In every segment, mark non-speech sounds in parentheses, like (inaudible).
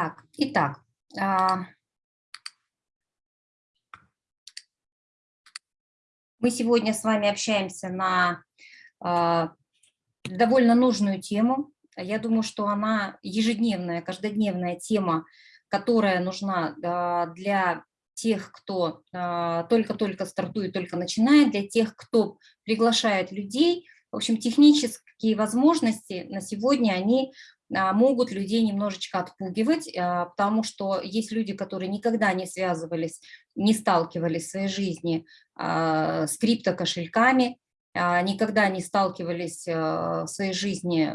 Так, итак, а, мы сегодня с вами общаемся на а, довольно нужную тему. Я думаю, что она ежедневная, каждодневная тема, которая нужна а, для тех, кто только-только стартует, только начинает, для тех, кто приглашает людей. В общем, технические возможности на сегодня, они могут людей немножечко отпугивать, а, потому что есть люди, которые никогда не связывались, не сталкивались в своей жизни а, с криптокошельками, никогда не сталкивались в своей жизни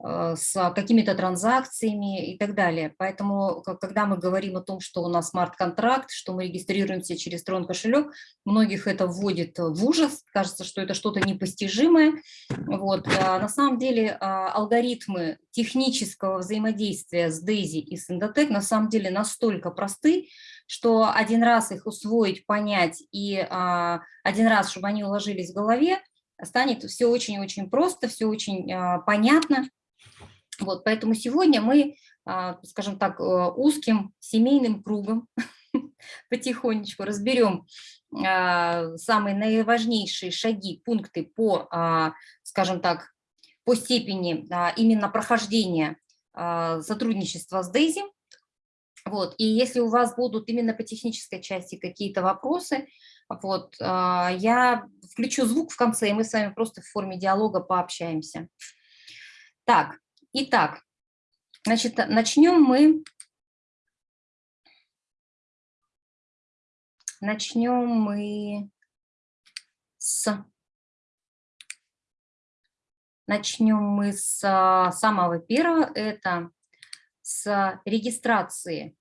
с какими-то транзакциями и так далее. Поэтому, когда мы говорим о том, что у нас смарт-контракт, что мы регистрируемся через Трон кошелек, многих это вводит в ужас, кажется, что это что-то непостижимое. Вот. А на самом деле а, алгоритмы технического взаимодействия с DAISY и с Endotech на самом деле настолько просты, что один раз их усвоить, понять и а, один раз, чтобы они уложились в голове, станет все очень-очень просто, все очень понятно. Вот, поэтому сегодня мы, а, скажем так, э, узким семейным кругом (laughs) потихонечку разберем а, самые наиважнейшие шаги, пункты по, а, скажем так, по степени именно прохождения сотрудничества с Дейзи. Вот, и если у вас будут именно по технической части какие-то вопросы, вот, я включу звук в конце, и мы с вами просто в форме диалога пообщаемся. Так, Итак, значит, начнем мы, начнем мы с, начнем мы с самого первого, это с регистрации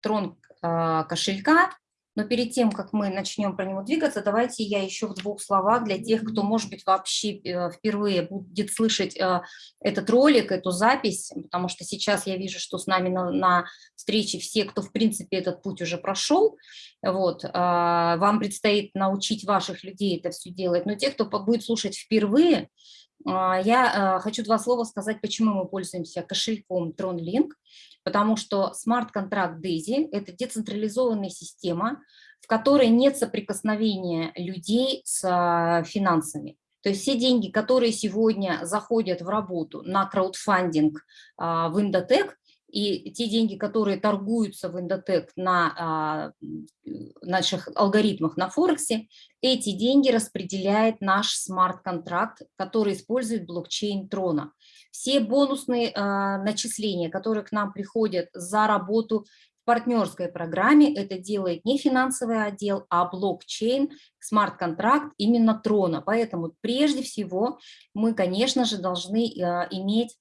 трон а, кошелька но перед тем, как мы начнем про него двигаться, давайте я еще в двух словах для тех, кто, может быть, вообще э, впервые будет слышать э, этот ролик, эту запись, потому что сейчас я вижу, что с нами на, на встрече все, кто, в принципе, этот путь уже прошел. Вот, а, вам предстоит научить ваших людей это все делать, но те, кто будет слушать впервые, а, я э, хочу два слова сказать, почему мы пользуемся кошельком TronLink потому что смарт-контракт DAISY – это децентрализованная система, в которой нет соприкосновения людей с а, финансами. То есть все деньги, которые сегодня заходят в работу на краудфандинг а, в Индотек, и те деньги, которые торгуются в Индотек на а, наших алгоритмах на Форексе, эти деньги распределяет наш смарт-контракт, который использует блокчейн Трона. Все бонусные а, начисления, которые к нам приходят за работу в партнерской программе, это делает не финансовый отдел, а блокчейн, смарт-контракт именно Трона. Поэтому прежде всего мы, конечно же, должны а, иметь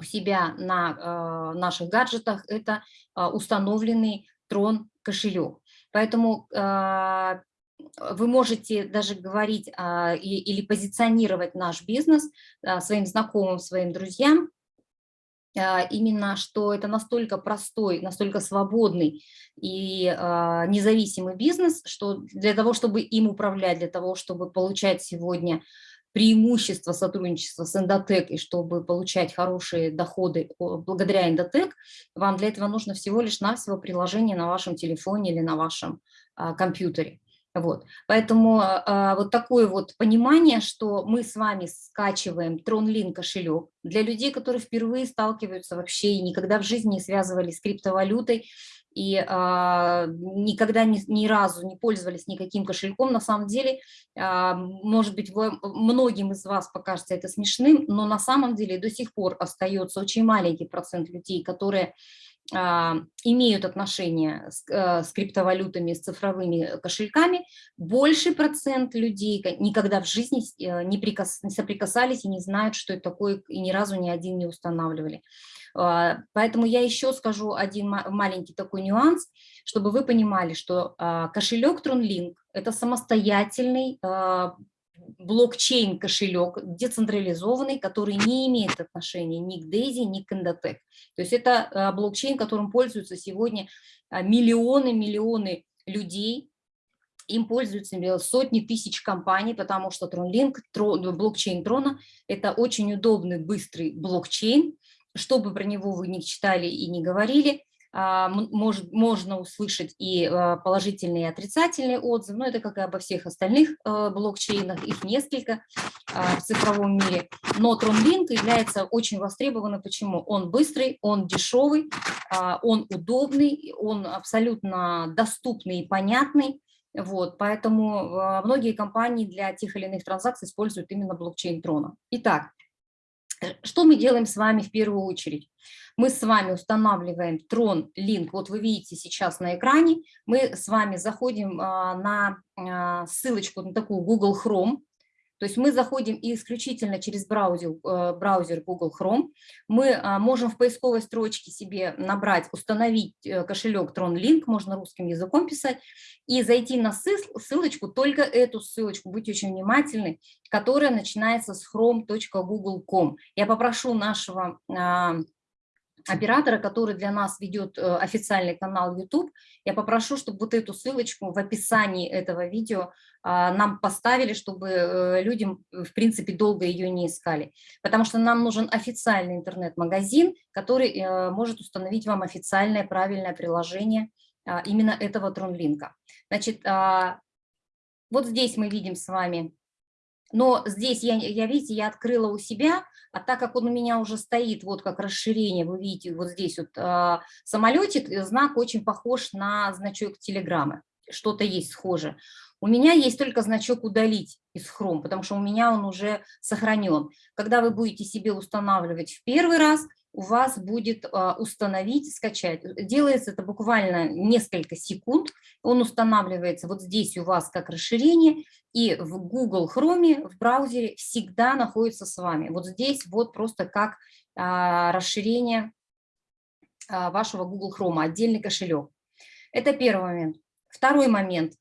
у себя на э, наших гаджетах это э, установленный Трон кошелек. Поэтому э, вы можете даже говорить а, и, или позиционировать наш бизнес а, своим знакомым, своим друзьям, а, именно что это настолько простой, настолько свободный и а, независимый бизнес, что для того, чтобы им управлять, для того, чтобы получать сегодня преимущество сотрудничества с Эндотек и чтобы получать хорошие доходы благодаря Эндотек, вам для этого нужно всего лишь навсего приложение на вашем телефоне или на вашем а, компьютере. Вот. Поэтому а, вот такое вот понимание, что мы с вами скачиваем TronLink кошелек для людей, которые впервые сталкиваются вообще и никогда в жизни не связывались с криптовалютой, и а, никогда ни, ни разу не пользовались никаким кошельком, на самом деле, а, может быть, вы, многим из вас покажется это смешным, но на самом деле до сих пор остается очень маленький процент людей, которые имеют отношение с, а, с криптовалютами, с цифровыми кошельками, больший процент людей никогда в жизни э, не, прикас, не соприкасались и не знают, что это такое, и ни разу ни один не устанавливали. А, поэтому я еще скажу один маленький такой нюанс, чтобы вы понимали, что а, кошелек TronLink – это самостоятельный а, блокчейн кошелек, децентрализованный, который не имеет отношения ни к Daisy, ни к Endotech. То есть это блокчейн, которым пользуются сегодня миллионы-миллионы людей, им пользуются сотни тысяч компаний, потому что TronLink, блокчейн Трона – это очень удобный, быстрый блокчейн, что бы про него вы не читали и не говорили, а, может, можно услышать и а, положительные и отрицательные отзывы, но это как и обо всех остальных а, блокчейнах, их несколько в цифровом мире. Но TronLink является очень востребованным. Почему? Он быстрый, он дешевый, он удобный, он абсолютно доступный и понятный. Вот, поэтому многие компании для тех или иных транзакций используют именно блокчейн Трона. Итак, что мы делаем с вами в первую очередь? Мы с вами устанавливаем Tron Link, вот вы видите сейчас на экране, мы с вами заходим а, на а, ссылочку на такую Google Chrome, то есть мы заходим исключительно через браузер, э, браузер Google Chrome. Мы а, можем в поисковой строчке себе набрать, установить э, кошелек TronLink, можно русским языком писать, и зайти на ссылочку, только эту ссылочку, будьте очень внимательны, которая начинается с chrome.google.com. Я попрошу нашего оператора, который для нас ведет э, официальный канал YouTube, я попрошу, чтобы вот эту ссылочку в описании этого видео а, нам поставили, чтобы э, людям, в принципе, долго ее не искали. Потому что нам нужен официальный интернет-магазин, который э, может установить вам официальное правильное приложение а, именно этого тронлинка. Значит, а, вот здесь мы видим с вами но здесь, я, я, видите, я открыла у себя, а так как он у меня уже стоит, вот как расширение, вы видите, вот здесь вот э, самолетик, знак очень похож на значок телеграммы, что-то есть схоже. У меня есть только значок «Удалить» из Chrome, потому что у меня он уже сохранен. Когда вы будете себе устанавливать в первый раз, у вас будет а, установить, скачать. Делается это буквально несколько секунд. Он устанавливается вот здесь у вас как расширение, и в Google Chrome в браузере всегда находится с вами. Вот здесь вот просто как а, расширение а, вашего Google Chrome, отдельный кошелек. Это первый момент. Второй момент.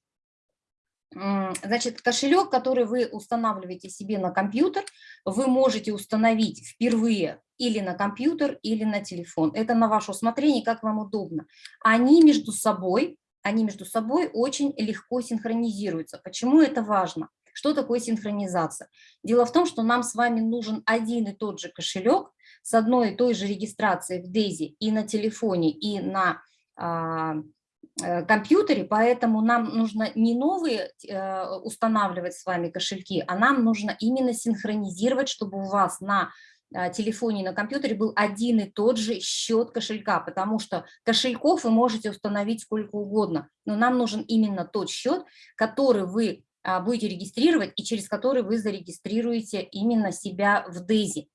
Значит, кошелек, который вы устанавливаете себе на компьютер, вы можете установить впервые или на компьютер, или на телефон. Это на ваше усмотрение, как вам удобно. Они между собой, они между собой очень легко синхронизируются. Почему это важно? Что такое синхронизация? Дело в том, что нам с вами нужен один и тот же кошелек с одной и той же регистрацией в DAISY и на телефоне, и на а, Э, компьютере, поэтому нам нужно не новые э, устанавливать с вами кошельки, а нам нужно именно синхронизировать, чтобы у вас на телефоне и на компьютере был один и тот же счет кошелька, потому что кошельков вы можете установить сколько угодно, но нам нужен именно тот счет, который вы а, будете регистрировать и через который вы зарегистрируете именно себя в DAISY.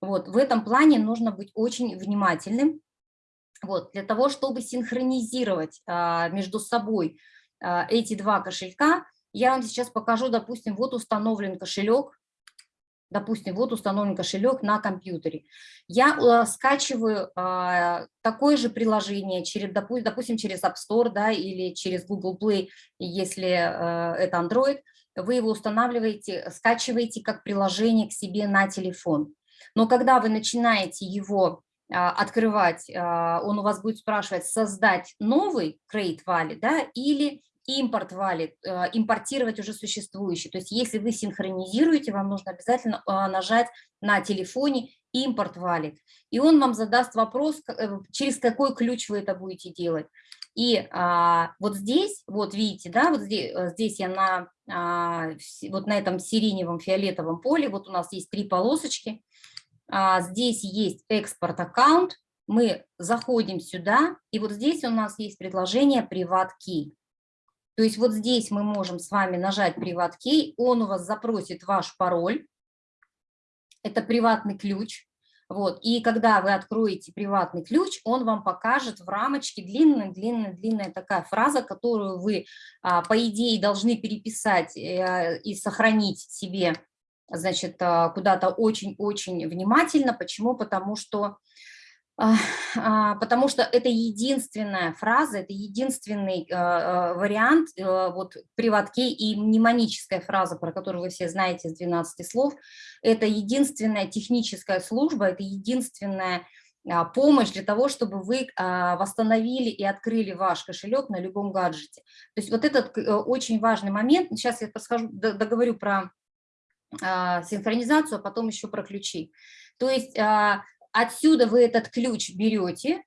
Вот, в этом плане нужно быть очень внимательным, вот, для того, чтобы синхронизировать а, между собой а, эти два кошелька, я вам сейчас покажу, допустим, вот установлен кошелек, допустим, вот установлен кошелек на компьютере. Я э, скачиваю э, такое же приложение, через, допустим, через App Store да, или через Google Play, если э, это Android, вы его устанавливаете, скачиваете как приложение к себе на телефон. Но когда вы начинаете его а, открывать, а, он у вас будет спрашивать, создать новый create wallet да, или импорт wallet, а, импортировать уже существующий. То есть если вы синхронизируете, вам нужно обязательно нажать на телефоне импорт wallet. И он вам задаст вопрос, э, через какой ключ вы это будете делать. И а, вот здесь, вот видите, да, вот здесь, э, здесь я на, а, вот на этом сиреневом фиолетовом поле, вот у нас есть три полосочки, а, здесь есть экспорт-аккаунт, мы заходим сюда, и вот здесь у нас есть предложение Privat Key. То есть вот здесь мы можем с вами нажать Key, он у вас запросит ваш пароль, это приватный ключ. Вот. И когда вы откроете приватный ключ, он вам покажет в рамочке длинная-длинная-длинная такая фраза, которую вы, а, по идее, должны переписать э, и сохранить себе значит, а, куда-то очень-очень внимательно. Почему? Потому что, потому что это единственная фраза, это единственный вариант э, вот приватки и мнемоническая фраза, про которую вы все знаете из 12 слов. Это единственная техническая служба, это единственная помощь для того, чтобы вы восстановили и открыли ваш кошелек на любом гаджете. То есть вот этот э, очень важный момент, сейчас я подскажу, договорю про а, синхронизацию, а потом еще про ключи. То есть а, Отсюда вы этот ключ берете,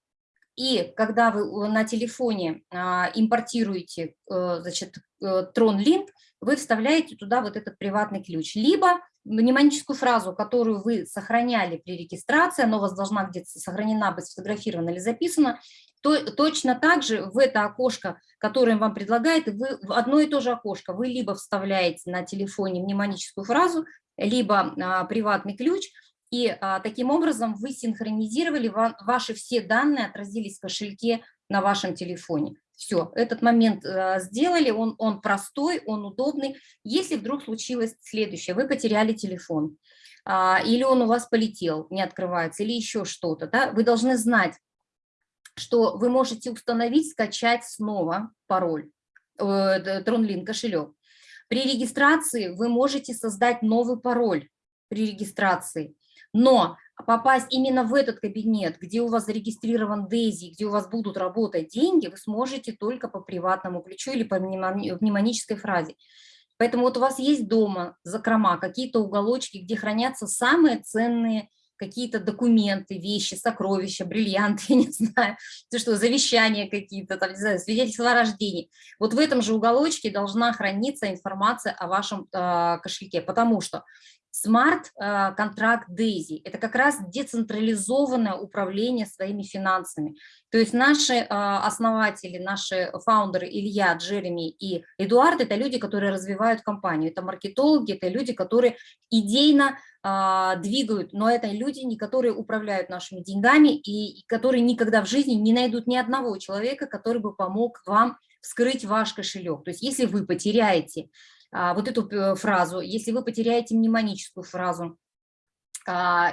и когда вы на телефоне а, импортируете э, значит, э, TronLink, вы вставляете туда вот этот приватный ключ. Либо мнемоническую фразу, которую вы сохраняли при регистрации, она у вас должна где-то сохранена быть, сфотографирована или записана, то, точно так же в это окошко, которое вам предлагает, вы в одно и то же окошко, вы либо вставляете на телефоне мнемоническую фразу, либо а, приватный ключ, и а, таким образом вы синхронизировали, ва, ваши все данные отразились в кошельке на вашем телефоне. Все, этот момент а, сделали, он, он простой, он удобный. Если вдруг случилось следующее, вы потеряли телефон, а, или он у вас полетел, не открывается, или еще что-то, да, вы должны знать, что вы можете установить, скачать снова пароль, э, TronLink кошелек. При регистрации вы можете создать новый пароль при регистрации, но попасть именно в этот кабинет, где у вас зарегистрирован Дейзи, где у вас будут работать деньги, вы сможете только по приватному ключу или по мнемонической фразе. Поэтому вот у вас есть дома закрома, какие-то уголочки, где хранятся самые ценные какие-то документы, вещи, сокровища, бриллианты, (laughs) я не знаю, то что, завещания какие-то, там, не знаю, свидетельства о рождении. Вот в этом же уголочке должна храниться информация о вашем э, кошельке, потому что смарт-контракт Дейзи – это как раз децентрализованное управление своими финансами. То есть наши основатели, наши фаундеры Илья, Джереми и Эдуард – это люди, которые развивают компанию, это маркетологи, это люди, которые идейно двигают, но это люди, не которые управляют нашими деньгами и которые никогда в жизни не найдут ни одного человека, который бы помог вам вскрыть ваш кошелек. То есть если вы потеряете вот эту э, фразу, если вы потеряете мнемоническую фразу, а,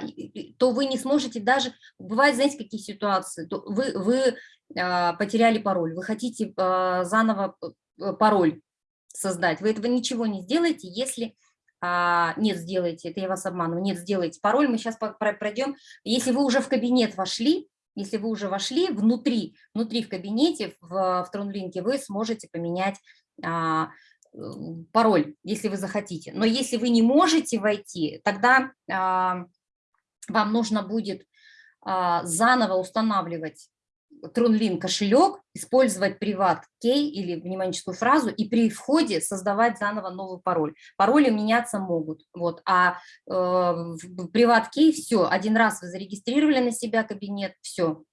то вы не сможете даже, бывает, знаете, какие ситуации, вы, вы а, потеряли пароль, вы хотите заново э, пароль создать, вы этого ничего не сделаете, если нет, сделайте, это я вас обманываю, нет, сделайте пароль, мы сейчас пройдем, если вы уже в кабинет вошли, если вы уже вошли внутри, внутри в кабинете, в, в Тронлинке, вы сможете поменять пароль, если вы захотите. Но если вы не можете войти, тогда а, вам нужно будет а, заново устанавливать TronLink кошелек, использовать приват кей или мнемоническую фразу и при входе создавать заново новый пароль. Пароли меняться могут. Вот. А э, кей все, один раз вы зарегистрировали на себя кабинет, все,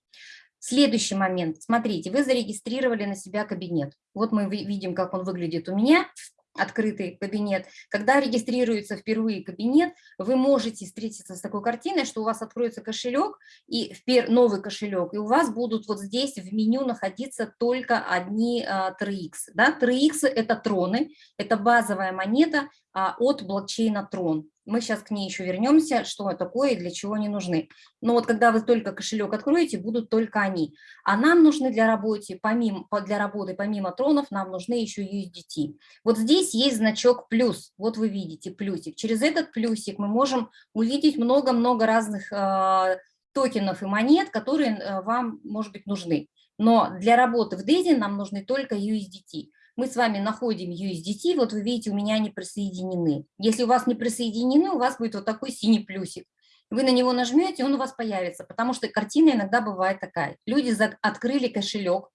Следующий момент. Смотрите, вы зарегистрировали на себя кабинет. Вот мы видим, как он выглядит у меня открытый кабинет. Когда регистрируется впервые кабинет, вы можете встретиться с такой картиной, что у вас откроется кошелек, и новый кошелек, и у вас будут вот здесь в меню находиться только одни 3x. А, да? 3x – это троны, это базовая монета от блокчейна Трон. Мы сейчас к ней еще вернемся, что такое и для чего они нужны. Но вот когда вы только кошелек откроете, будут только они. А нам нужны для, работы, помимо, для работы помимо тронов, нам нужны еще USDT. Вот здесь есть значок плюс, вот вы видите плюсик. Через этот плюсик мы можем увидеть много-много разных э, токенов и монет, которые э, вам, может быть, нужны. Но для работы в DAISY нам нужны только USDT мы с вами находим USDT, вот вы видите, у меня они присоединены. Если у вас не присоединены, у вас будет вот такой синий плюсик. Вы на него нажмете, он у вас появится, потому что картина иногда бывает такая. Люди открыли кошелек,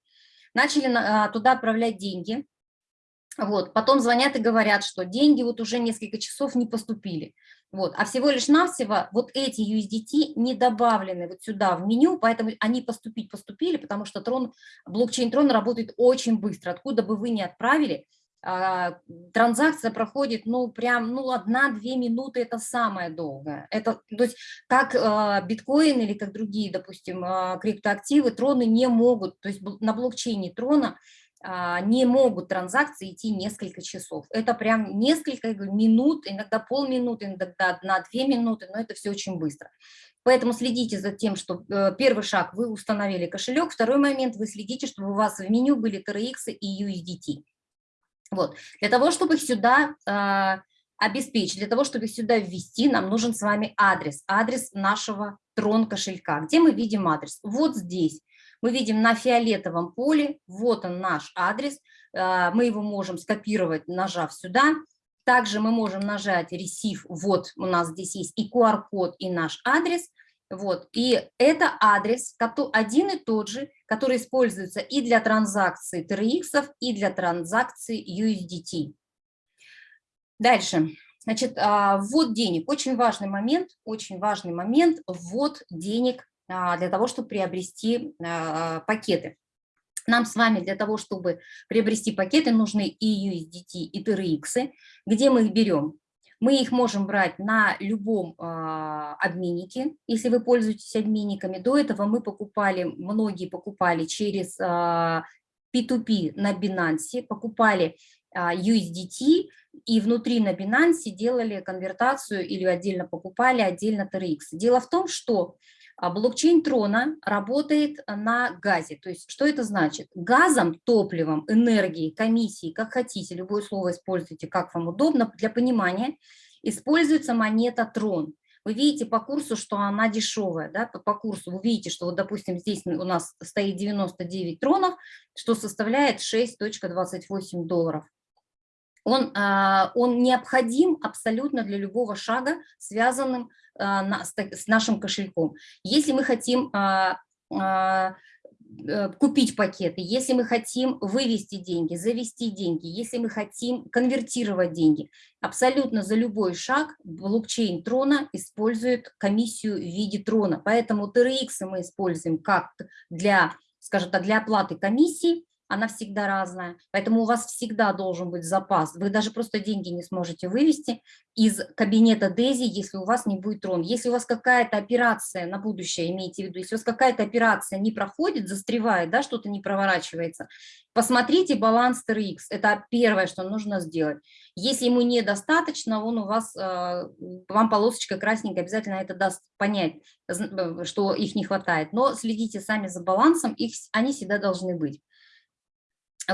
начали а, туда отправлять деньги, вот, потом звонят и говорят, что деньги вот уже несколько часов не поступили. Вот, а всего лишь навсего вот эти USDT не добавлены вот сюда в меню, поэтому они поступить поступили, потому что трон, блокчейн Трон работает очень быстро. Откуда бы вы ни отправили, а, транзакция проходит, ну, прям, ну, одна-две минуты, это самое долгое. Это, то есть, как а, биткоин или как другие, допустим, а, криптоактивы, троны не могут, то есть на блокчейне трона не могут транзакции идти несколько часов. Это прям несколько минут, иногда полминуты, иногда одна-две минуты, но это все очень быстро. Поэтому следите за тем, что э, первый шаг вы установили кошелек, второй момент вы следите, чтобы у вас в меню были TRX и USDT. Вот. Для того, чтобы их сюда э, обеспечить, для того, чтобы их сюда ввести, нам нужен с вами адрес, адрес нашего трон кошелька. Где мы видим адрес? Вот здесь мы видим на фиолетовом поле, вот он наш адрес, а, мы его можем скопировать, нажав сюда. Также мы можем нажать Receive, вот у нас здесь есть и QR-код, и наш адрес. Вот. И это адрес один и тот же, который используется и для транзакций TRX, и для транзакций USDT. Дальше. Значит, а, ввод денег. Очень важный момент, очень важный момент, ввод денег для того, чтобы приобрести а, пакеты. Нам с вами для того, чтобы приобрести пакеты, нужны и USDT, и TRX. Где мы их берем? Мы их можем брать на любом обменнике, если вы пользуетесь обменниками. До этого мы покупали, многие покупали через э, P2P на Binance, покупали э, USDT и внутри на Binance делали конвертацию или отдельно покупали, отдельно TRX. Дело в том, что а блокчейн Трона работает на газе. То есть что это значит? Газом, топливом, энергией, комиссией, как хотите, любое слово используйте, как вам удобно, для понимания, используется монета Трон. Вы видите по курсу, что она дешевая, да, по, по курсу вы видите, что вот, допустим, здесь у нас стоит 99 тронов, что составляет 6.28 долларов. Он, а, он необходим абсолютно для любого шага, связанным а, с нашим кошельком. Если мы хотим а, э, купить пакеты, если мы хотим вывести деньги, завести деньги, если мы хотим конвертировать деньги, абсолютно за любой шаг блокчейн Трона использует комиссию в виде Трона. Поэтому TRX мы используем как для, скажем так, для оплаты комиссии, она всегда разная, поэтому у вас всегда должен быть запас. Вы даже просто деньги не сможете вывести из кабинета Дези, если у вас не будет трон. Если у вас какая-то операция на будущее, имейте в виду, если у вас какая-то операция не проходит, застревает, да, что-то не проворачивается, посмотрите баланс TRX, это первое, что нужно сделать. Если ему недостаточно, он у вас, э, вам полосочка красненькая обязательно это даст понять, э, что их не хватает. Но следите сами за балансом, их, они всегда должны быть.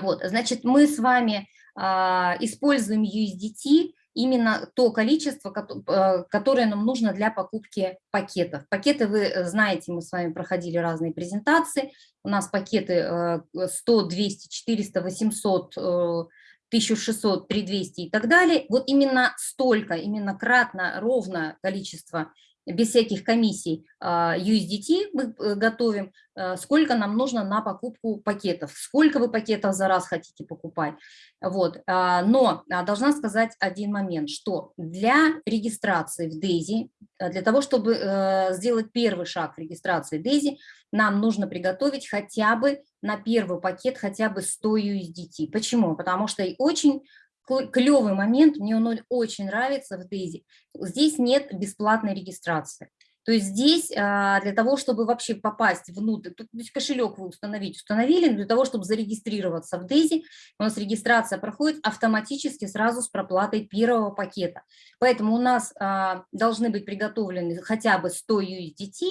Вот, значит, мы с вами а, используем USDT именно то количество, а, которое нам нужно для покупки пакетов. Пакеты, вы знаете, мы с вами проходили разные презентации. У нас пакеты 100, 200, 400, 800, 1600, 3200 и так далее. Вот именно столько, именно кратно, ровно количество без всяких комиссий а, USDT мы э, готовим, а, сколько нам нужно на покупку пакетов, сколько вы пакетов за раз хотите покупать. Вот. А, но должна сказать один момент, что для регистрации в DAISY, для того, чтобы э, сделать первый шаг в регистрации DAISY, нам нужно приготовить хотя бы на первый пакет хотя бы 100 USDT. Почему? Потому что очень клевый момент, мне он очень нравится в Дейзи. Здесь нет бесплатной регистрации. То есть здесь а, для того, чтобы вообще попасть внутрь, то есть кошелек вы установить, установили, для того, чтобы зарегистрироваться в Дейзи, у нас регистрация проходит автоматически сразу с проплатой первого пакета. Поэтому у нас а, должны быть приготовлены хотя бы 100 USDT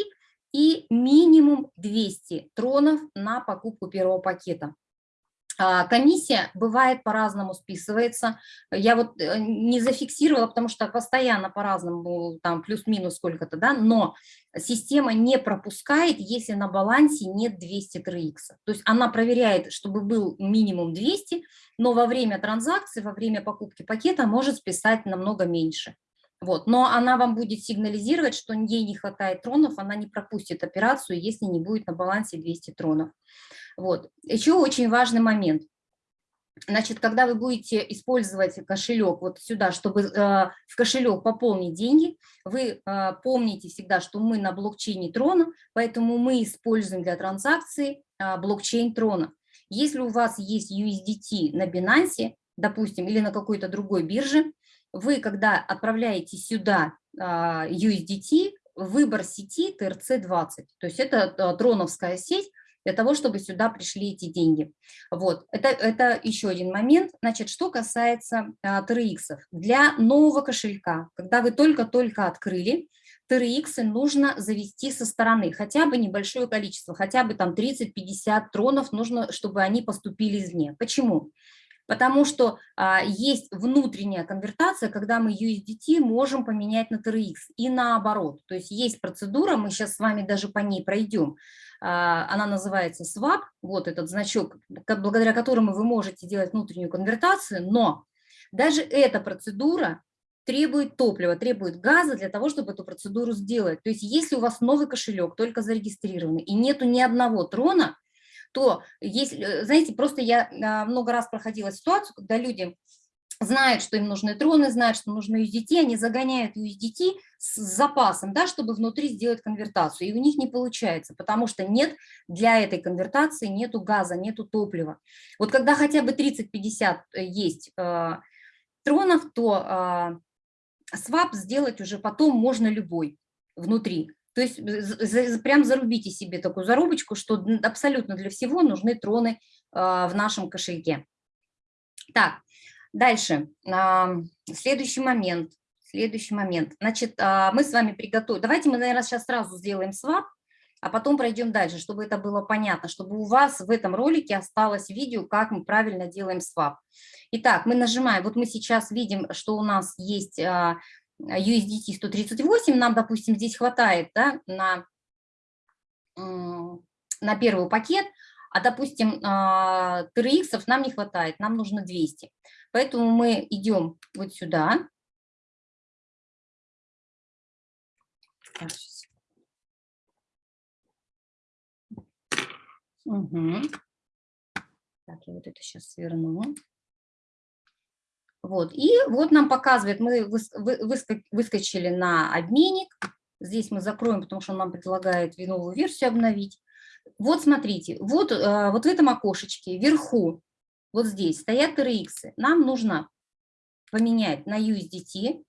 и минимум 200 тронов на покупку первого пакета. А, комиссия бывает по-разному списывается. Я вот э, не зафиксировала, потому что постоянно по-разному, там плюс-минус сколько-то, да, но система не пропускает, если на балансе нет 200 3х. То есть она проверяет, чтобы был минимум 200, но во время транзакции, во время покупки пакета может списать намного меньше. Вот. Но она вам будет сигнализировать, что ей не хватает тронов, она не пропустит операцию, если не будет на балансе 200 тронов. Вот. Еще очень важный момент. Значит, когда вы будете использовать кошелек вот сюда, чтобы э, в кошелек пополнить деньги, вы э, помните всегда, что мы на блокчейне Трона, поэтому мы используем для транзакции э, блокчейн Трона. Если у вас есть USDT на Binance, допустим, или на какой-то другой бирже, вы, когда отправляете сюда а, USDT, выбор сети TRC20, то есть это а, троновская сеть, для того, чтобы сюда пришли эти деньги. Вот, это, это еще один момент. Значит, что касается а, TRX. Для нового кошелька, когда вы только-только открыли, TRX нужно завести со стороны, хотя бы небольшое количество, хотя бы там 30-50 тронов нужно, чтобы они поступили извне. Почему? Потому что а, есть внутренняя конвертация, когда мы USDT можем поменять на TRX и наоборот. То есть есть процедура, мы сейчас с вами даже по ней пройдем. А, она называется swap, вот этот значок, благодаря которому вы можете делать внутреннюю конвертацию, но даже эта процедура требует топлива, требует газа для того, чтобы эту процедуру сделать. То есть если у вас новый кошелек, только зарегистрированный, и нету ни одного трона, то, если, э, знаете, просто я а, много раз проходила ситуацию, когда люди знают, что им нужны троны, знают, что нужны USDT, они загоняют USDT с запасом, да, чтобы внутри сделать конвертацию, и у них не получается, потому что нет для этой конвертации, нету газа, нету топлива. Вот когда хотя бы 30-50 э, есть э, тронов, то э, свап сделать уже потом можно любой внутри. То есть прям зарубите себе такую зарубочку, что абсолютно для всего нужны троны э, в нашем кошельке. Так, Дальше, следующий момент. Следующий момент. Значит, а, мы с вами приготовим. Давайте мы, наверное, сейчас сразу сделаем свап, а потом пройдем дальше, чтобы это было понятно, чтобы у вас в этом ролике осталось видео, как мы правильно делаем свап. Итак, мы нажимаем, вот мы сейчас видим, что у нас есть а, USDT 138, нам, допустим, здесь хватает да, на, на первый пакет, а, допустим, TRX а, нам не хватает, нам нужно 200. Поэтому мы идем вот сюда. Угу. Так, я вот это сейчас сверну. Вот, и вот нам показывает, мы выскочили на обменник. Здесь мы закроем, потому что он нам предлагает новую версию обновить. Вот смотрите, вот, э, вот в этом окошечке вверху, вот здесь стоят RX. Нам нужно поменять на USDT,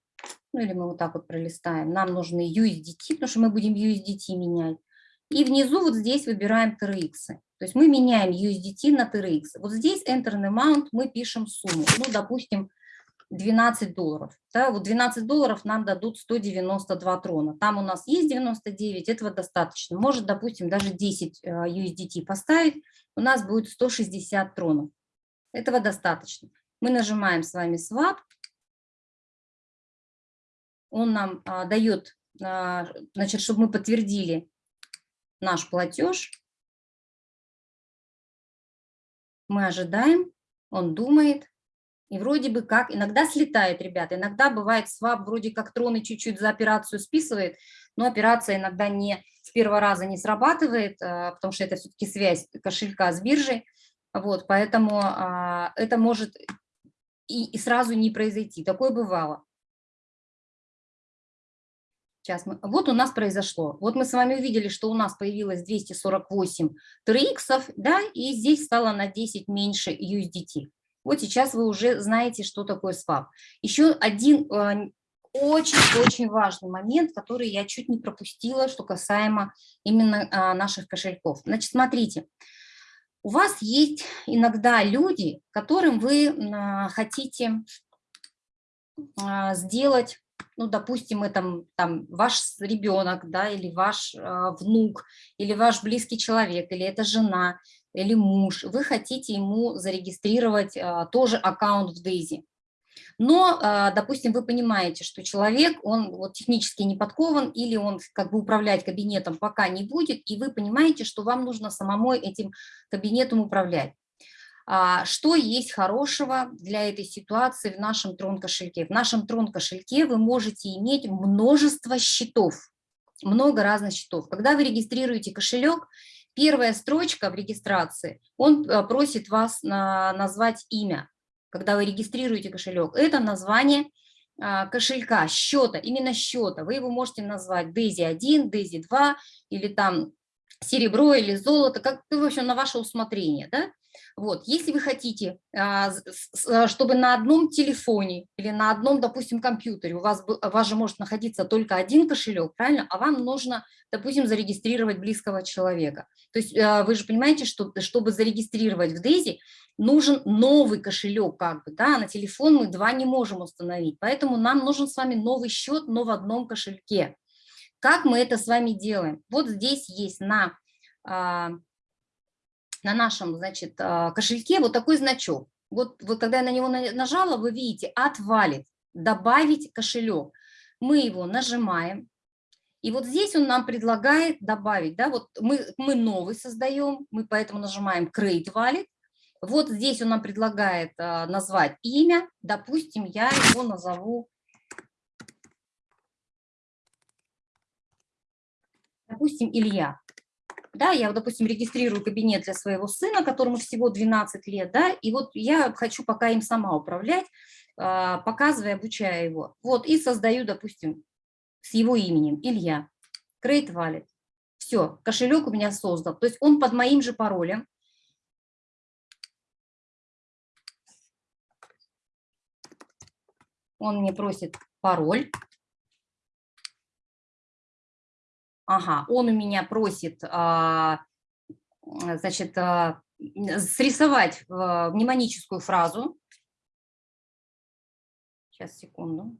ну или мы вот так вот пролистаем, нам нужны USDT, потому что мы будем USDT менять. И внизу вот здесь выбираем TRX. То есть мы меняем USDT на TRX. Вот здесь Enter Amount мы пишем сумму. Ну, допустим, 12 долларов. Да, вот 12 долларов нам дадут 192 трона. Там у нас есть 99, этого достаточно. Может, допустим, даже 10 э, USDT поставить, у нас будет 160 тронов. Этого достаточно. Мы нажимаем с вами Swap. Он нам а, дает, а, значит, чтобы мы подтвердили наш платеж. Мы ожидаем, он думает, и вроде бы как, иногда слетает, ребята, иногда бывает свап, вроде как троны чуть-чуть за операцию списывает, но операция иногда не с первого раза не срабатывает, а, потому что это все-таки связь кошелька с биржей, вот, поэтому а, это может и, и сразу не произойти, такое бывало. Сейчас мы, вот у нас произошло. Вот мы с вами увидели, что у нас появилось 248 TRX, да, и здесь стало на 10 меньше USDT. Вот сейчас вы уже знаете, что такое свап. Еще один э, очень-очень важный момент, который я чуть не пропустила, что касаемо именно а, наших кошельков. Значит, смотрите, у вас есть иногда люди, которым вы а, хотите а, сделать, ну, допустим, это там ваш ребенок, да, или ваш внук, или ваш близкий человек, или это жена, или муж, вы хотите ему зарегистрировать а, тоже аккаунт в Daisy. Но, а, допустим, вы понимаете, что человек, он вот технически не подкован, или он как бы управлять кабинетом пока не будет, и вы понимаете, что вам нужно самому этим кабинетом управлять. А, что есть хорошего для этой ситуации в нашем трон-кошельке? В нашем трон-кошельке вы можете иметь множество счетов, много разных счетов. Когда вы регистрируете кошелек, Первая строчка в регистрации, он э, просит вас назвать имя, когда вы регистрируете кошелек. Это название а, кошелька, счета, именно счета. Вы его можете назвать Daisy 1, Daisy 2 или там серебро или золото, как, в общем, на ваше усмотрение. Да? Вот, если вы хотите, а, а, чтобы на одном телефоне или на одном, допустим, компьютере у вас, у вас же может находиться только один кошелек, правильно, а вам нужно, допустим, зарегистрировать близкого человека. То есть а, вы же понимаете, что чтобы зарегистрировать в Дейзи, нужен новый кошелек, как бы, да, на телефон мы два не можем установить, поэтому нам нужен с вами новый счет, но в одном кошельке. Как мы это с вами делаем? Вот здесь есть на на нашем, значит, а, кошельке вот такой значок. Вот, вот когда я на него нажала, вы видите, отвалит, добавить кошелек. Мы его нажимаем, и вот здесь он нам предлагает добавить, да, вот мы, мы новый создаем, мы поэтому нажимаем Create Wallet, вот здесь он нам предлагает а, назвать имя, допустим, я его назову, допустим, Илья. Да, я, допустим, регистрирую кабинет для своего сына, которому всего 12 лет, да, и вот я хочу пока им сама управлять, а, показывая, обучая его. Вот, и создаю, допустим, с его именем, Илья, Create Wallet. Все, кошелек у меня создан. То есть он под моим же паролем. Он мне просит пароль. Ага, он у меня просит, а, значит, а, срисовать мнемоническую фразу. Сейчас, секунду.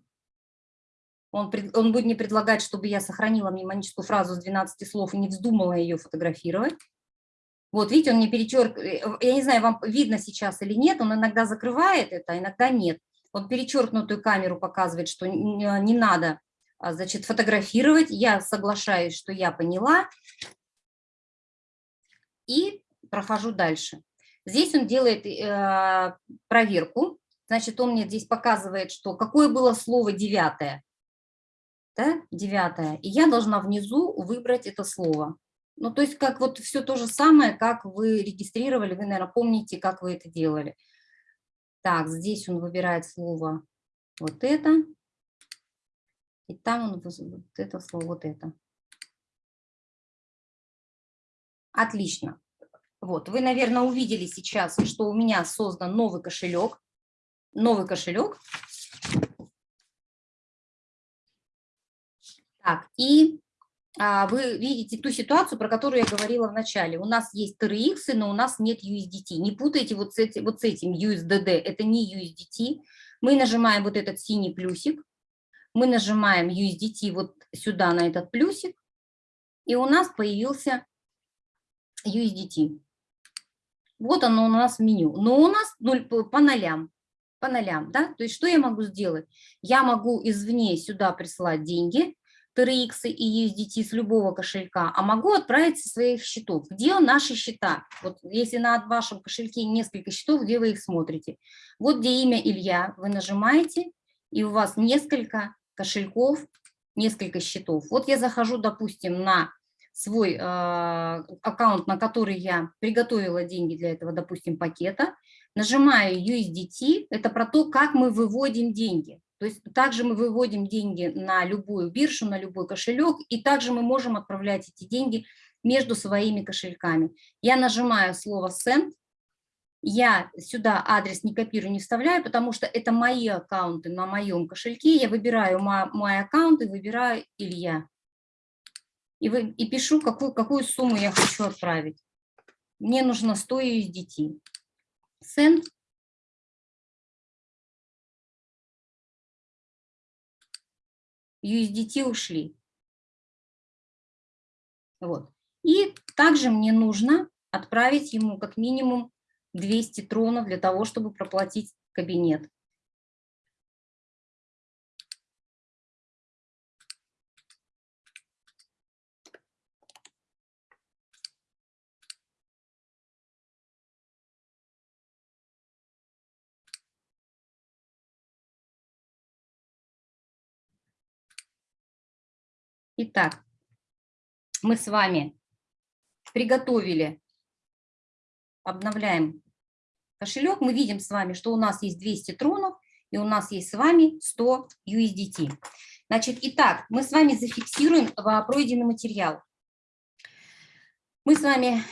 Он, он будет мне предлагать, чтобы я сохранила мнемоническую фразу с 12 слов и не вздумала ее фотографировать. Вот, видите, он мне перечеркивает, я не знаю, вам видно сейчас или нет, он иногда закрывает это, а иногда нет. Он перечеркнутую камеру показывает, что не надо значит, фотографировать. Я соглашаюсь, что я поняла. И прохожу дальше. Здесь он делает э, проверку. Значит, он мне здесь показывает, что какое было слово девятое. Да, девятое. И я должна внизу выбрать это слово. Ну, то есть, как вот все то же самое, как вы регистрировали, вы, наверное, помните, как вы это делали. Так, здесь он выбирает слово вот это. И там он вот это слово, вот это. Отлично. Вот, вы, наверное, увидели сейчас, что у меня создан новый кошелек. Новый кошелек. Так, и а, вы видите ту ситуацию, про которую я говорила в начале. У нас есть TRX, но у нас нет USDT. Не путайте вот с, этим, вот с этим USDD, это не USDT. Мы нажимаем вот этот синий плюсик, мы нажимаем USDT вот сюда на этот плюсик, и у нас появился USDT. Вот оно у нас в меню. Но у нас 0 по нолям. По нолям, да? То есть что я могу сделать? Я могу извне сюда прислать деньги, TRX и USDT с любого кошелька, а могу отправить со своих счетов. Где наши счета? Вот если на вашем кошельке несколько счетов, где вы их смотрите? Вот где имя Илья, вы нажимаете, и у вас несколько кошельков, несколько счетов. Вот я захожу, допустим, на свой э, аккаунт, на который я приготовила деньги для этого, допустим, пакета, нажимаю USDT, это про то, как мы выводим деньги. То есть также мы выводим деньги на любую биржу, на любой кошелек, и также мы можем отправлять эти деньги между своими кошельками. Я нажимаю слово Send, я сюда адрес не копирую, не вставляю, потому что это мои аккаунты на моем кошельке. Я выбираю мой, мой аккаунт и выбираю Илья. И, вы, и пишу, какую, какую сумму я хочу отправить. Мне нужно 100 USDT. Send. USDT ушли. Вот. И также мне нужно отправить ему как минимум 200 тронов для того, чтобы проплатить кабинет. Итак, мы с вами приготовили, обновляем кошелек, мы видим с вами, что у нас есть 200 тронов, и у нас есть с вами 100 USDT. Значит, итак, мы с вами зафиксируем пройденный материал. Мы с вами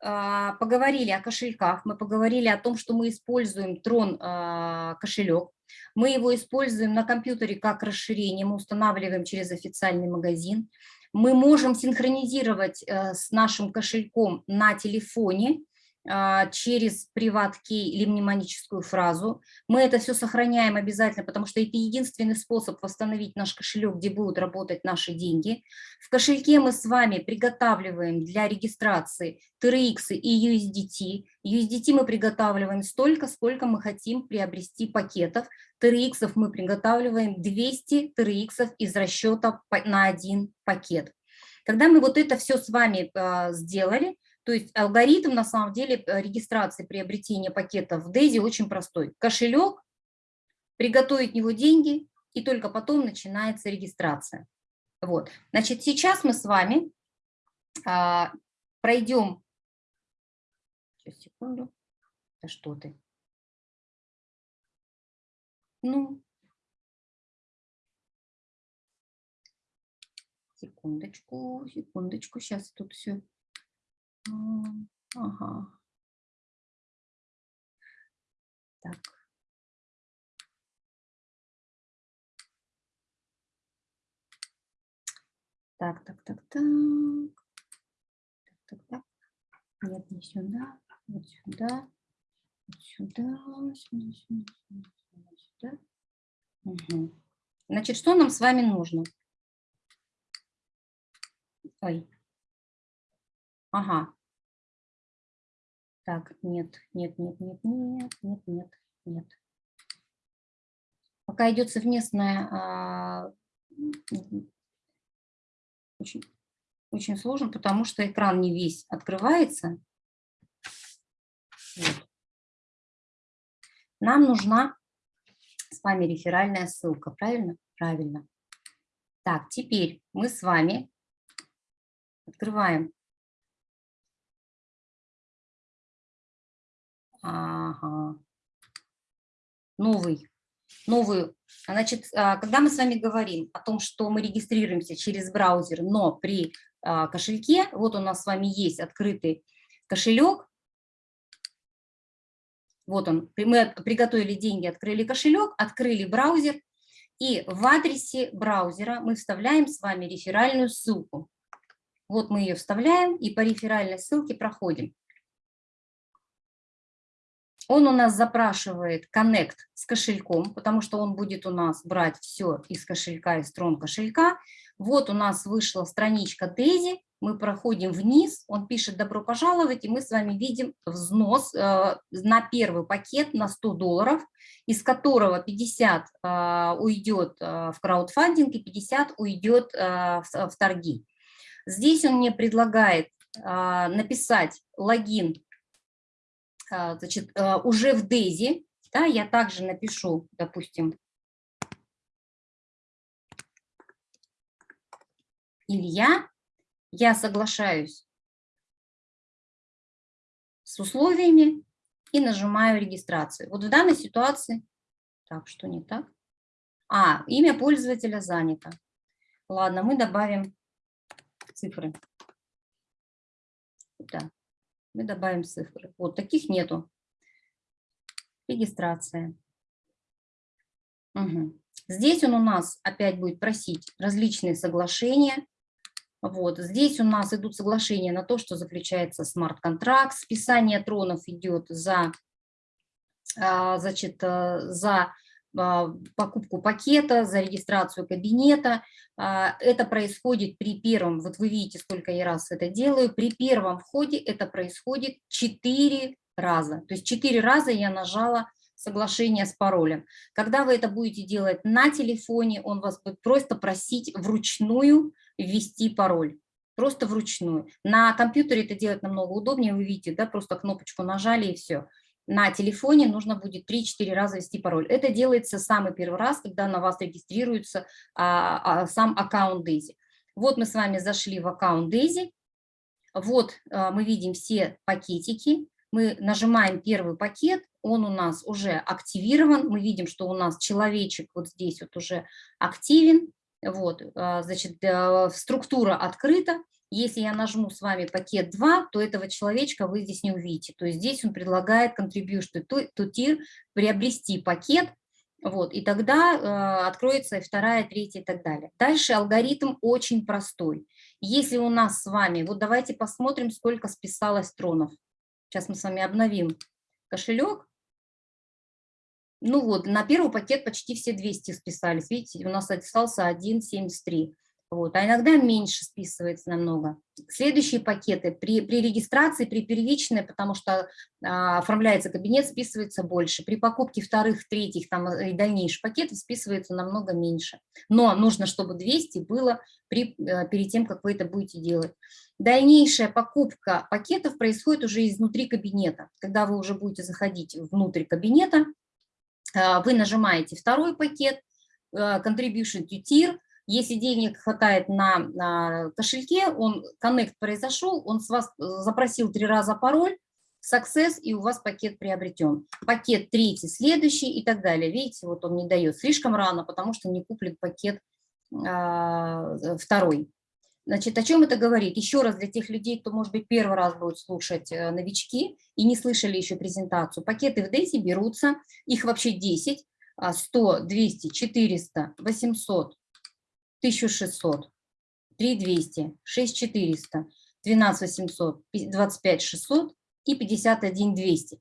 а, поговорили о кошельках, мы поговорили о том, что мы используем Трон а, кошелек. Мы его используем на компьютере как расширение, мы устанавливаем через официальный магазин. Мы можем синхронизировать э, с нашим кошельком на телефоне, через приват-кей или мнемоническую фразу. Мы это все сохраняем обязательно, потому что это единственный способ восстановить наш кошелек, где будут работать наши деньги. В кошельке мы с вами приготавливаем для регистрации TRX и USDT. USDT мы приготавливаем столько, сколько мы хотим приобрести пакетов. TRX мы приготавливаем 200 TRX из расчета на один пакет. Когда мы вот это все с вами а, сделали, то есть алгоритм на самом деле э, регистрации приобретения пакетов в Дейзи очень простой. Кошелек, приготовить него деньги, и только потом начинается регистрация. Вот. Значит, сейчас мы с вами а, пройдем... Сейчас, секунду. Да что ты? Ну, секундочку, секундочку, сейчас тут все. Ага. Так. Так, так, так, так. Так, так, так. Нет, не сюда. Вот сюда. Вот сюда. Сюда, сюда, сюда, сюда. Угу. Значит, что нам с вами нужно? Ой. Ага. Так, нет, нет, нет, нет, нет, нет, нет, нет. Пока идет совместная, очень, очень сложно, потому что экран не весь открывается. Нам нужна с вами реферальная ссылка, правильно? Правильно. Так, теперь мы с вами открываем Ага. Новый. Новую. Значит, а, когда мы с вами говорим о том, что мы регистрируемся через браузер, но при а, кошельке, вот у нас с вами есть открытый кошелек, вот он, мы приготовили деньги, открыли кошелек, открыли браузер, и в адресе браузера мы вставляем с вами реферальную ссылку. Вот мы ее вставляем и по реферальной ссылке проходим. Он у нас запрашивает Connect с кошельком, потому что он будет у нас брать все из кошелька, из трон кошелька. Вот у нас вышла страничка Дейзи, мы проходим вниз, он пишет «Добро пожаловать», и мы с вами видим взнос э, на первый пакет на 100 долларов, из которого 50 э, уйдет э, в краудфандинг и 50 уйдет э, в, в торги. Здесь он мне предлагает э, написать логин значит, а, уже в Дейзи, да, я также напишу, допустим, Илья, я соглашаюсь с условиями и нажимаю регистрацию. Вот в данной ситуации, так, что не так? А, имя пользователя занято. Ладно, мы добавим цифры. Да мы добавим цифры. Вот таких нету. Регистрация. Угу. Здесь он у нас опять будет просить различные соглашения. Вот. Здесь у нас идут соглашения на то, что заключается смарт-контракт. Списание тронов идет за, а, значит, э, за покупку пакета, за регистрацию кабинета. А, это происходит при первом, вот вы видите, сколько я раз это делаю, при первом входе это происходит 4 раза. То есть 4 раза я нажала соглашение с паролем. Когда вы это будете делать на телефоне, он вас будет просто просить вручную ввести пароль. Просто вручную. На компьютере это делать намного удобнее, вы видите, да, просто кнопочку нажали и все на телефоне нужно будет 3-4 раза ввести пароль. Это делается самый первый раз, когда на вас регистрируется а, а, сам аккаунт Дейзи. Вот мы с вами зашли в аккаунт Дейзи. Вот а, мы видим все пакетики. Мы нажимаем первый пакет, он у нас уже активирован. Мы видим, что у нас человечек вот здесь вот уже активен. Вот, а, значит, э, структура открыта. Если я нажму с вами пакет 2, то этого человечка вы здесь не увидите. То есть здесь он предлагает contribution to tier приобрести пакет, вот, и тогда э, откроется вторая, третья и так далее. Дальше алгоритм очень простой. Если у нас с вами, вот давайте посмотрим, сколько списалось тронов. Сейчас мы с вами обновим кошелек. Ну вот, на первый пакет почти все 200 списались. Видите, у нас остался 1,73. Вот, а иногда меньше списывается намного. Следующие пакеты при, при регистрации, при первичной, потому что а, оформляется кабинет, списывается больше. При покупке вторых, третьих там, и дальнейших пакетов списывается намного меньше. Но нужно, чтобы 200 было при, а, перед тем, как вы это будете делать. Дальнейшая покупка пакетов происходит уже изнутри кабинета. Когда вы уже будете заходить внутрь кабинета, а, вы нажимаете второй пакет, Contribution to Tier, Если денег хватает на, кошельке, он коннект произошел, он с вас э, запросил три раза пароль, success, и у вас пакет приобретен. Пакет третий, следующий и так далее. Видите, вот он не дает слишком рано, потому что не куплен пакет а, второй. Значит, о чем это говорит? Еще раз для тех людей, кто, может быть, первый раз будет слушать э, новички и не слышали еще презентацию. Пакеты в Дейзи берутся, их вообще 10, 100, 200, 400, 800, 1600, 3200, 6400, 12800, 25600 и 51200.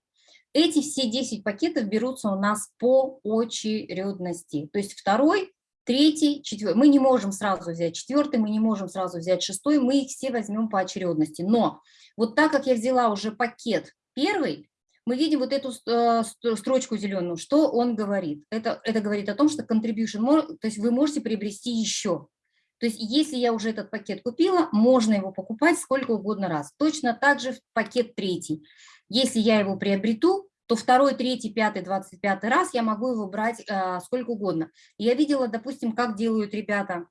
Эти все 10 пакетов берутся у нас по очередности. То есть второй, третий, четвертый. Мы не можем сразу взять четвертый, мы не можем сразу взять шестой, мы их все возьмем по очередности. Но вот так как я взяла уже пакет первый, мы видим вот эту э, строчку зеленую. Что он говорит? Это, это говорит о том, что contribution, то есть вы можете приобрести еще. То есть если я уже этот пакет купила, можно его покупать сколько угодно раз. Точно так же пакет третий. Если я его приобрету, то второй, третий, пятый, двадцать пятый раз я могу его брать э, сколько угодно. Я видела, допустим, как делают ребята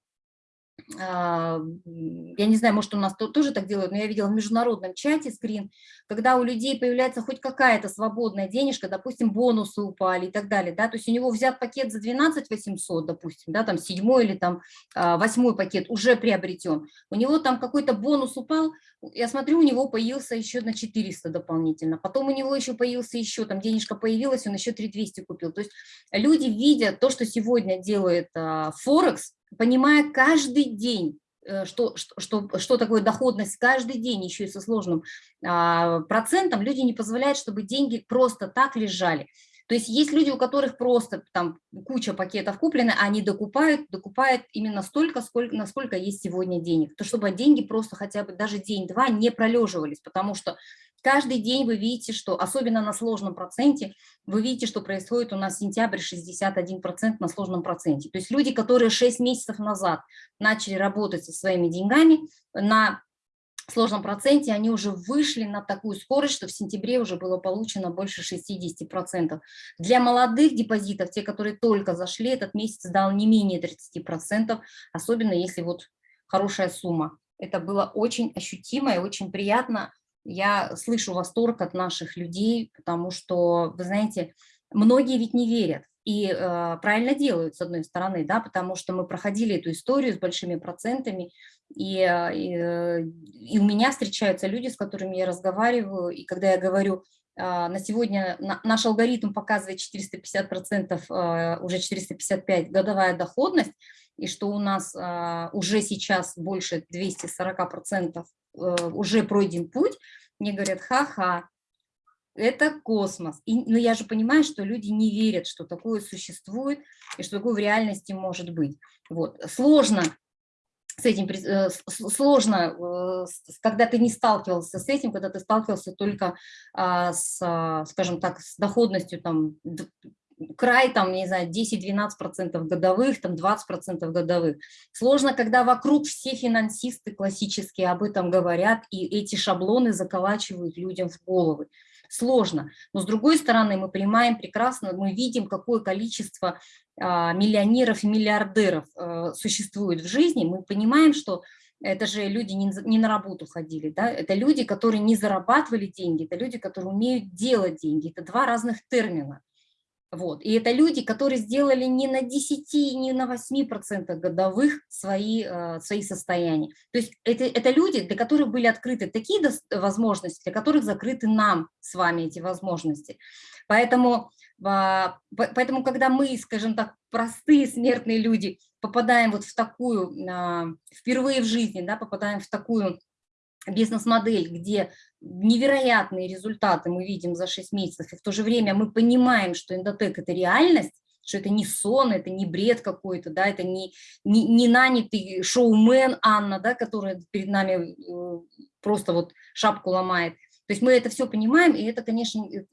я не знаю, может, у нас тоже так делают, но я видела в международном чате скрин, когда у людей появляется хоть какая-то свободная денежка, допустим, бонусы упали и так далее, да, то есть у него взят пакет за 12 800, допустим, да, там седьмой или там а, восьмой пакет уже приобретен, у него там какой-то бонус упал, я смотрю, у него появился еще на 400 дополнительно, потом у него еще появился еще, там денежка появилась, он еще 3200 купил, то есть люди видят то, что сегодня делает а, Форекс, понимая каждый день, э, что, что, что такое доходность каждый день, еще и со сложным а, процентом, люди не позволяют, чтобы деньги просто так лежали. То есть есть люди, у которых просто там куча пакетов куплены, а они докупают, докупают именно столько, сколько, насколько есть сегодня денег. То чтобы деньги просто хотя бы даже день-два не пролеживались, потому что Каждый день вы видите, что, особенно на сложном проценте, вы видите, что происходит у нас сентябрь 61% на сложном проценте. То есть люди, которые 6 месяцев назад начали работать со своими деньгами на сложном проценте, они уже вышли на такую скорость, что в сентябре уже было получено больше 60%. Для молодых депозитов, те, которые только зашли, этот месяц дал не менее 30%, особенно если вот хорошая сумма. Это было очень ощутимо и очень приятно я слышу восторг от наших людей, потому что, вы знаете, многие ведь не верят и э, правильно делают, с одной стороны, да, потому что мы проходили эту историю с большими процентами, и, э, и, э, и у меня встречаются люди, с которыми я разговариваю, и когда я говорю, э, на сегодня на, наш алгоритм показывает 450%, э, уже 455 годовая доходность, и что у нас э, уже сейчас больше 240% Э, уже пройден путь, мне говорят, ха-ха, это космос. И, но я же понимаю, что люди не верят, что такое существует и что такое в реальности может быть. Вот. Сложно с этим, э, сложно, э, когда ты не сталкивался с этим, когда ты сталкивался только а, с, скажем так, с доходностью там край, там, не знаю, 10-12% годовых, там 20% годовых. Сложно, когда вокруг все финансисты классические об этом говорят, и эти шаблоны заколачивают людям в головы. Сложно. Но с другой стороны, мы понимаем прекрасно, мы видим, какое количество а, миллионеров и миллиардеров а, существует в жизни. Мы понимаем, что это же люди не, не на работу ходили, да? это люди, которые не зарабатывали деньги, это люди, которые умеют делать деньги. Это два разных термина. Вот. И это люди, которые сделали не на 10, не на 8% годовых свои, э, свои состояния. То есть это, это люди, для которых были открыты такие возможности, для которых закрыты нам с вами эти возможности. Поэтому, а, поэтому когда мы, скажем так, простые смертные люди, попадаем вот в такую, а, впервые в жизни, да, попадаем в такую бизнес-модель, где невероятные результаты мы видим за 6 месяцев, и в то же время мы понимаем, что эндотек – это реальность, что это не сон, это не бред какой-то, да, это не, не, не нанятый шоумен Анна, да, которая перед нами э, просто вот шапку ломает. То есть мы это все понимаем, и это, конечно, э,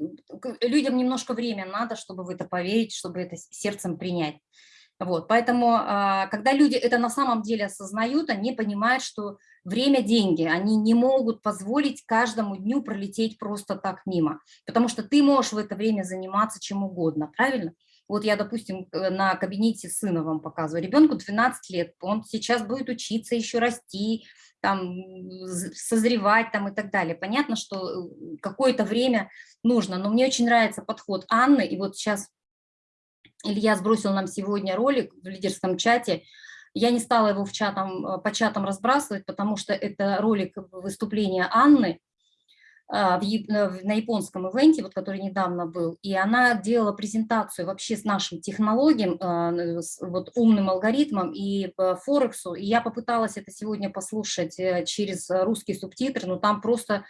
людям немножко время надо, чтобы в это поверить, чтобы это сердцем принять. Вот, поэтому, а, когда люди это на самом деле осознают, они понимают, что время – деньги, они не могут позволить каждому дню пролететь просто так мимо, потому что ты можешь в это время заниматься чем угодно, правильно? Вот я, допустим, на кабинете сына вам показываю. Ребенку 12 лет, он сейчас будет учиться, еще расти, там, созревать там и так далее. Понятно, что э, какое-то время нужно, но мне очень нравится подход Анны, и вот сейчас Илья сбросил нам сегодня ролик в лидерском чате, я не стала его в чатам, э, по чатам разбрасывать, потому что это ролик выступления Анны, а, на японском ивенте, вот, который недавно был, и она делала презентацию вообще с нашим технологиям, а, с вот умным алгоритмом и Форексу, и я попыталась это сегодня послушать э, через русский субтитр, но там просто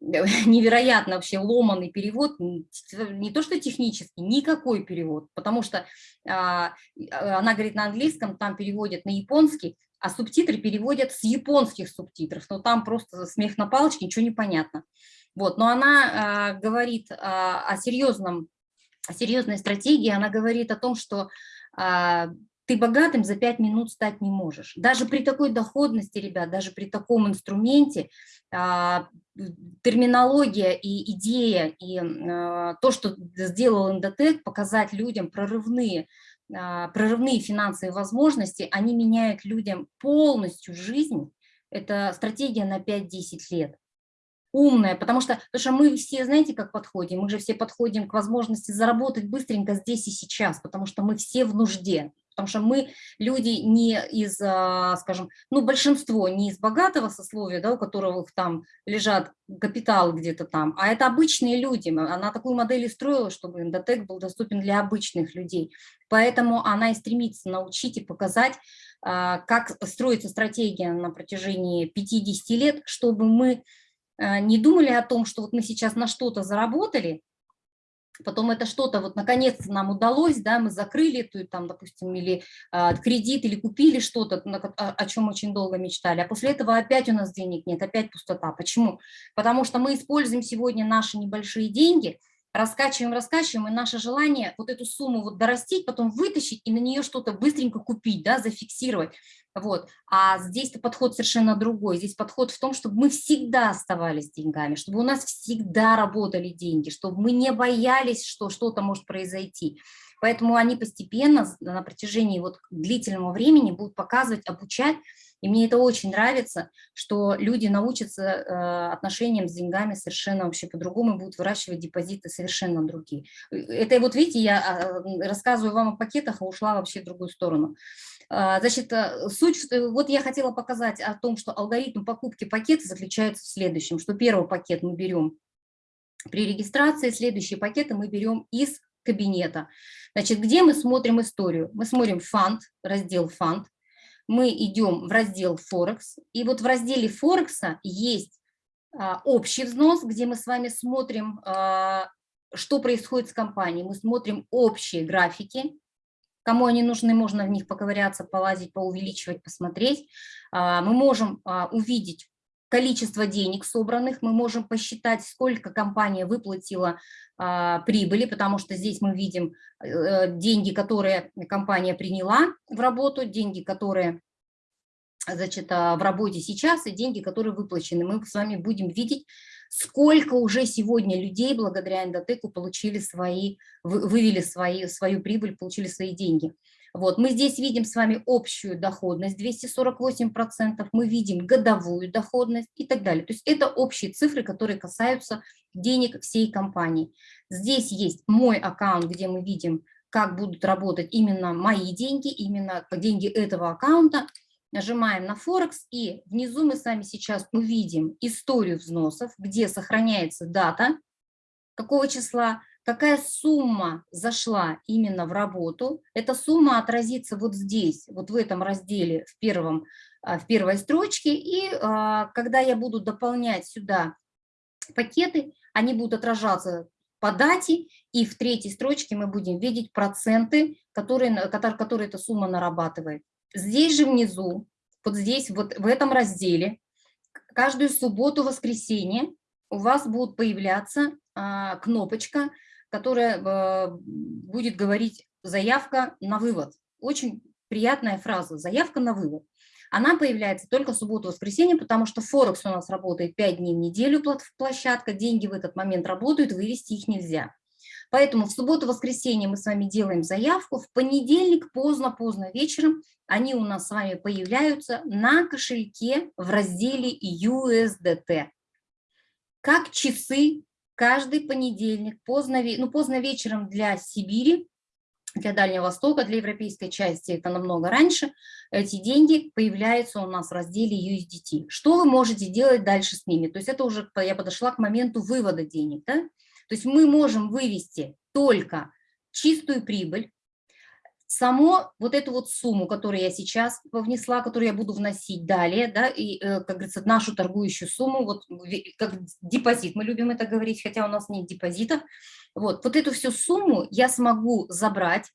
(laughs) невероятно вообще ломанный перевод, не то что технический, никакой перевод, потому что а, она говорит на английском, там переводят на японский, а субтитры переводят с японских субтитров, но там просто смех на палочке, ничего не понятно. Вот, но она э, говорит э, о, серьезном, о серьезной стратегии, она говорит о том, что э, ты богатым за пять минут стать не можешь. Даже при такой доходности, ребят, даже при таком инструменте, э, терминология и идея, и э, то, что сделал Индотек, показать людям прорывные, э, прорывные финансовые возможности, они меняют людям полностью жизнь. Это стратегия на 5-10 лет умная, потому что, потому что мы все, знаете, как подходим? Мы же все подходим к возможности заработать быстренько здесь и сейчас, потому что мы все в нужде, потому что мы люди не из, а, скажем, ну, большинство не из богатого сословия, да, у которых там лежат капитал где-то там, а это обычные люди. Она такую модель и строила, чтобы Индотек был доступен для обычных людей. Поэтому она и стремится научить и показать, а, как строится стратегия на протяжении 50 лет, чтобы мы Э, не думали о том, что вот мы сейчас на что-то заработали, потом это что-то вот наконец-то нам удалось, да, мы закрыли эту, там, допустим, или а, кредит, или купили что-то, о, о чем очень долго мечтали, а после этого опять у нас денег нет, опять пустота. Почему? Потому что мы используем сегодня наши небольшие деньги, раскачиваем, раскачиваем, и наше желание вот эту сумму вот дорастить, потом вытащить и на нее что-то быстренько купить, да, зафиксировать. Вот. А здесь-то подход совершенно другой. Здесь подход в том, чтобы мы всегда оставались деньгами, чтобы у нас всегда работали деньги, чтобы мы не боялись, что что-то может произойти. Поэтому они постепенно на протяжении вот длительного времени будут показывать, обучать. И мне это очень нравится, что люди научатся э, отношениям с деньгами совершенно вообще по-другому, будут выращивать депозиты совершенно другие. Это вот видите, я а, рассказываю вам о пакетах, а ушла вообще в другую сторону. А, значит, э, суть, вот я хотела показать о том, что алгоритм покупки пакета заключается в следующем, что первый пакет мы берем при регистрации, следующие пакеты мы берем из кабинета. Значит, где мы смотрим историю? Мы смотрим фонд, раздел фонд, мы идем в раздел Форекс, и вот в разделе Форекса есть а, общий взнос, где мы с вами смотрим, а, что происходит с компанией, мы смотрим общие графики, Кому они нужны, можно в них поковыряться, полазить, поувеличивать, посмотреть. А, мы можем увидеть количество денег собранных, мы можем посчитать, сколько компания выплатила а, прибыли, потому что здесь мы видим э, деньги, которые компания приняла в работу, деньги, которые значит, в работе сейчас и деньги, которые выплачены. Мы с вами будем видеть сколько уже сегодня людей благодаря эндотеку получили свои, вывели свои, свою прибыль, получили свои деньги. Вот, мы здесь видим с вами общую доходность 248%, мы видим годовую доходность и так далее. То есть это общие цифры, которые касаются денег всей компании. Здесь есть мой аккаунт, где мы видим, как будут работать именно мои деньги, именно деньги этого аккаунта нажимаем на Форекс, и внизу мы с вами сейчас увидим историю взносов, где сохраняется дата, какого числа, какая сумма зашла именно в работу. Эта сумма отразится вот здесь, вот в этом разделе, в, первом, а, в первой строчке, и а, когда я буду дополнять сюда пакеты, они будут отражаться по дате, и в третьей строчке мы будем видеть проценты, которые, которые, эта сумма нарабатывает. Здесь же внизу, вот здесь, вот в этом разделе, каждую субботу, воскресенье у вас будет появляться а, кнопочка, которая а, будет говорить «заявка на вывод». Очень приятная фраза «заявка на вывод». Она появляется только в субботу-воскресенье, потому что Форекс у нас работает 5 дней в неделю, площадка, деньги в этот момент работают, вывести их нельзя. Поэтому в субботу-воскресенье мы с вами делаем заявку, в понедельник поздно-поздно вечером они у нас с вами появляются на кошельке в разделе USDT. Как часы каждый понедельник, поздно, ну, поздно вечером для Сибири, для Дальнего Востока, для европейской части это намного раньше, эти деньги появляются у нас в разделе USDT. Что вы можете делать дальше с ними? То есть это уже я подошла к моменту вывода денег. Да? То есть мы можем вывести только чистую прибыль, само вот эту вот сумму, которую я сейчас внесла, которую я буду вносить далее, да, и, э, как говорится, нашу торгующую сумму, вот как депозит, мы любим это говорить, хотя у нас нет депозитов, вот, вот эту всю сумму я смогу забрать,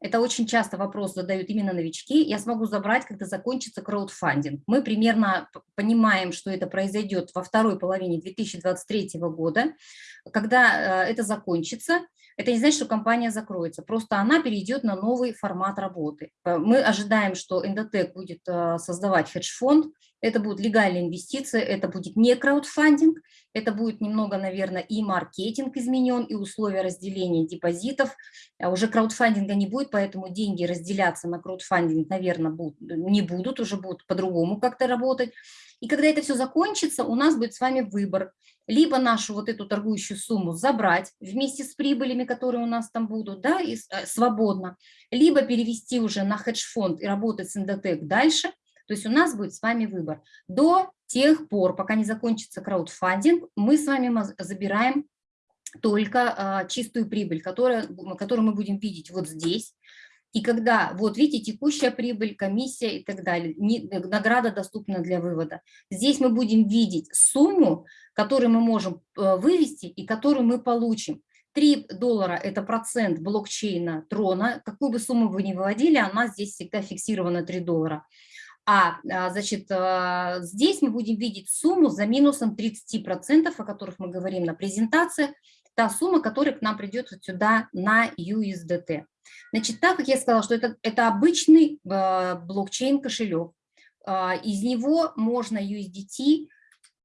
это очень часто вопрос задают именно новички, я смогу забрать, когда закончится краудфандинг. Мы примерно понимаем, что это произойдет во второй половине 2023 года, когда э, это закончится, это не значит, что компания закроется, просто она перейдет на новый формат работы. Э, мы ожидаем, что Эндотек будет э, создавать хедж-фонд, это будет легальная инвестиция, это будет не краудфандинг, это будет немного, наверное, и маркетинг изменен, и условия разделения депозитов. А уже краудфандинга не будет, поэтому деньги разделяться на краудфандинг, наверное, будут, не будут, уже будут по-другому как-то работать. И когда это все закончится, у нас будет с вами выбор. Либо нашу вот эту торгующую сумму забрать вместе с прибылями, которые у нас там будут, да, и, э, свободно, либо перевести уже на хедж-фонд и работать с Индотек дальше. То есть у нас будет с вами выбор. До тех пор, пока не закончится краудфандинг, мы с вами забираем только а, чистую прибыль, которая, которую мы будем видеть вот здесь. И когда, вот видите, текущая прибыль, комиссия и так далее, не, награда доступна для вывода. Здесь мы будем видеть сумму, которую мы можем э, вывести и которую мы получим. 3 доллара – это процент блокчейна Трона. Какую бы сумму вы ни выводили, она здесь всегда фиксирована 3 доллара. А, а значит, э, здесь мы будем видеть сумму за минусом 30%, о которых мы говорим на презентации, та сумма, которая к нам придет вот сюда на USDT. Значит, так как я сказала, что это, это обычный э, блокчейн-кошелек, из него можно USDT,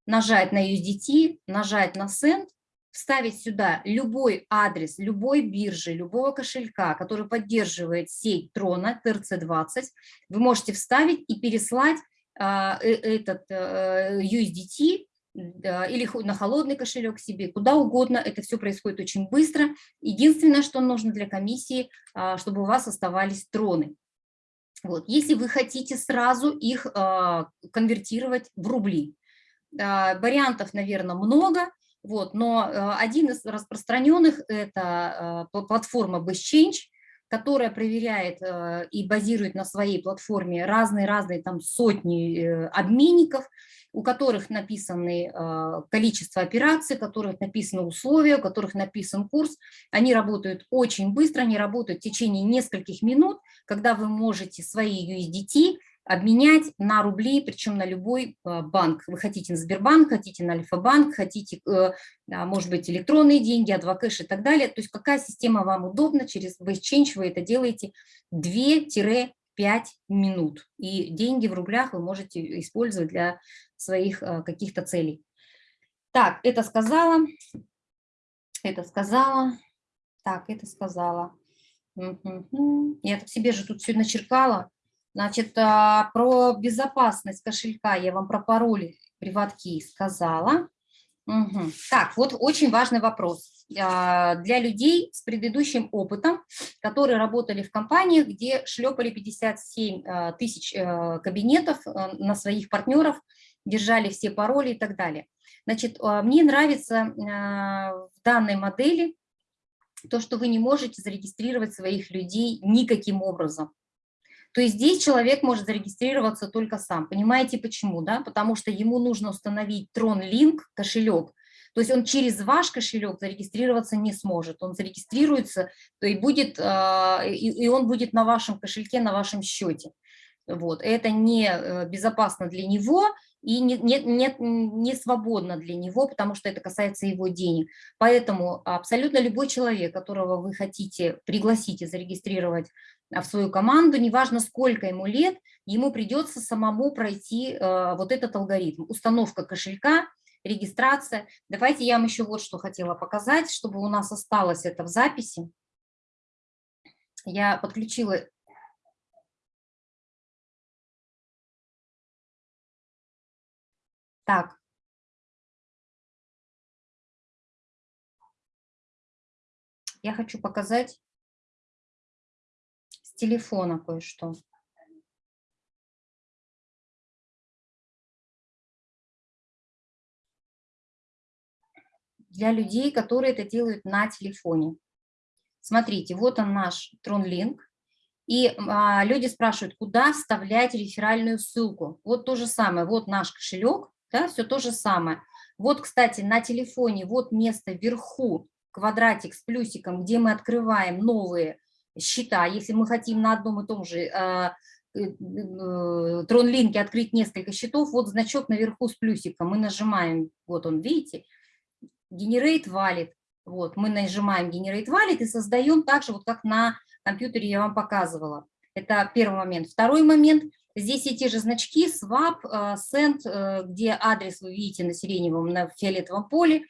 нажать на USDT, нажать на Send, вставить сюда любой адрес, любой биржи, любого кошелька, который поддерживает сеть Трона, TRC20, вы можете вставить и переслать э, этот USDT или на холодный кошелек себе, куда угодно, это все происходит очень быстро. Единственное, что нужно для комиссии, а, чтобы у вас оставались троны. Вот. Если вы хотите сразу их а, конвертировать в рубли, а, вариантов, наверное, много, вот, но один из распространенных – это платформа BestChange, которая проверяет и базирует на своей платформе разные-разные там сотни э, обменников, у которых написаны а, количество операций, у которых написаны условия, у которых написан курс. Они работают очень быстро, они работают в течение нескольких минут, когда вы можете свои USDT обменять на рубли, причем на любой а, банк. Вы хотите на Сбербанк, хотите на Альфа-банк, хотите, э, а, может быть, электронные деньги, Адвокэш и так далее. То есть какая система вам удобна, через BaseChange вы это делаете 2 5 минут. И деньги в рублях вы можете использовать для своих э, каких-то целей. Так, это сказала, это сказала, так, это сказала. Я себе же тут все начеркала. Значит, а, про безопасность кошелька я вам про пароли приватки сказала. Угу. Так, вот очень важный вопрос а, для людей с предыдущим опытом, которые работали в компаниях, где шлепали 57 а, тысяч э, кабинетов э, на своих партнеров, держали все пароли и так далее. Значит, мне нравится в данной модели то, что вы не можете зарегистрировать своих людей никаким образом. То есть здесь человек может зарегистрироваться только сам. Понимаете почему? Да? Потому что ему нужно установить Tron-Link, кошелек. То есть он через ваш кошелек зарегистрироваться не сможет. Он зарегистрируется, то и, будет, а, и он будет на вашем кошельке, на вашем счете. Вот. Это не э, безопасно для него и не, не, не, не свободно для него, потому что это касается его денег. Поэтому абсолютно любой человек, которого вы хотите пригласить и зарегистрировать в свою команду, неважно сколько ему лет, ему придется самому пройти э, вот этот алгоритм. Установка кошелька, регистрация. Давайте я вам еще вот что хотела показать, чтобы у нас осталось это в записи. Я подключила Так. Я хочу показать телефона кое-что. Для людей, которые это делают на телефоне. Смотрите, вот он наш TronLink. И а, люди спрашивают, куда вставлять реферальную ссылку. Вот то же самое, вот наш кошелек, да, все то же самое. Вот, кстати, на телефоне, вот место вверху, квадратик с плюсиком, где мы открываем новые счета. Если мы хотим на одном и том же э, э, тронлинке открыть несколько счетов, вот значок наверху с плюсиком, мы нажимаем, вот он, видите, Generate Wallet. Вот, мы нажимаем Generate Wallet и создаем так же, вот как на компьютере я вам показывала. Это первый момент. Второй момент – Здесь те же значки, swap, э, send, э, где адрес вы видите на сиреневом, на фиолетовом поле.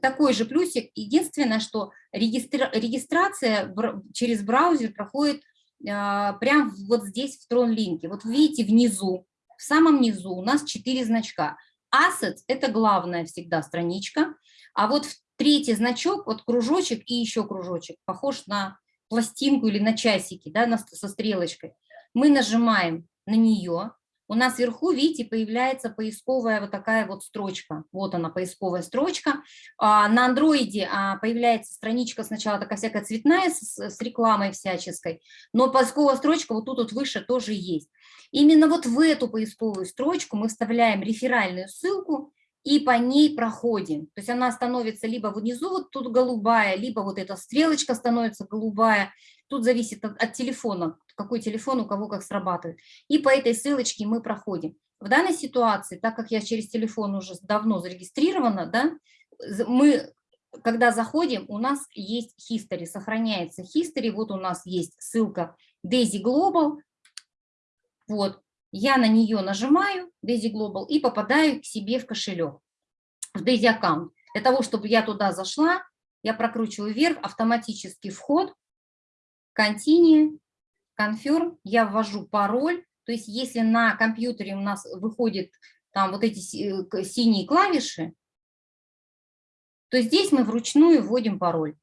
Такой же плюсик. Единственное, что регистра регистрация через браузер проходит э, прямо вот здесь в Tron-линке. Вот видите внизу, в самом низу у нас четыре значка. Assets – это главная всегда страничка, а вот третий значок, вот кружочек и еще кружочек, похож на пластинку или на часики, да, со стрелочкой. Мы нажимаем на нее, у нас вверху, видите, появляется поисковая вот такая вот строчка. Вот она, поисковая строчка. А, на андроиде а, появляется страничка сначала такая всякая цветная с, рекламой всяческой, но поисковая строчка вот тут вот выше тоже есть. Именно вот в эту поисковую строчку мы вставляем реферальную ссылку и по ней проходим. То есть она становится либо внизу вот тут голубая, либо вот эта стрелочка становится голубая. Тут зависит от, телефона, какой телефон у кого как срабатывает. И по этой ссылочке мы проходим. В данной ситуации, так как я через телефон уже давно зарегистрирована, да, мы, когда заходим, у нас есть history, сохраняется history. Вот у нас есть ссылка Daisy Global. Вот, я на нее нажимаю, Daisy Global, и попадаю к себе в кошелек, в Daisy аккаунт. Для того, чтобы я туда зашла, я прокручиваю вверх, автоматический вход, Continue, Confirm, я ввожу пароль, то есть если на компьютере у нас выходят там вот эти э, синие клавиши, то здесь мы вручную вводим пароль.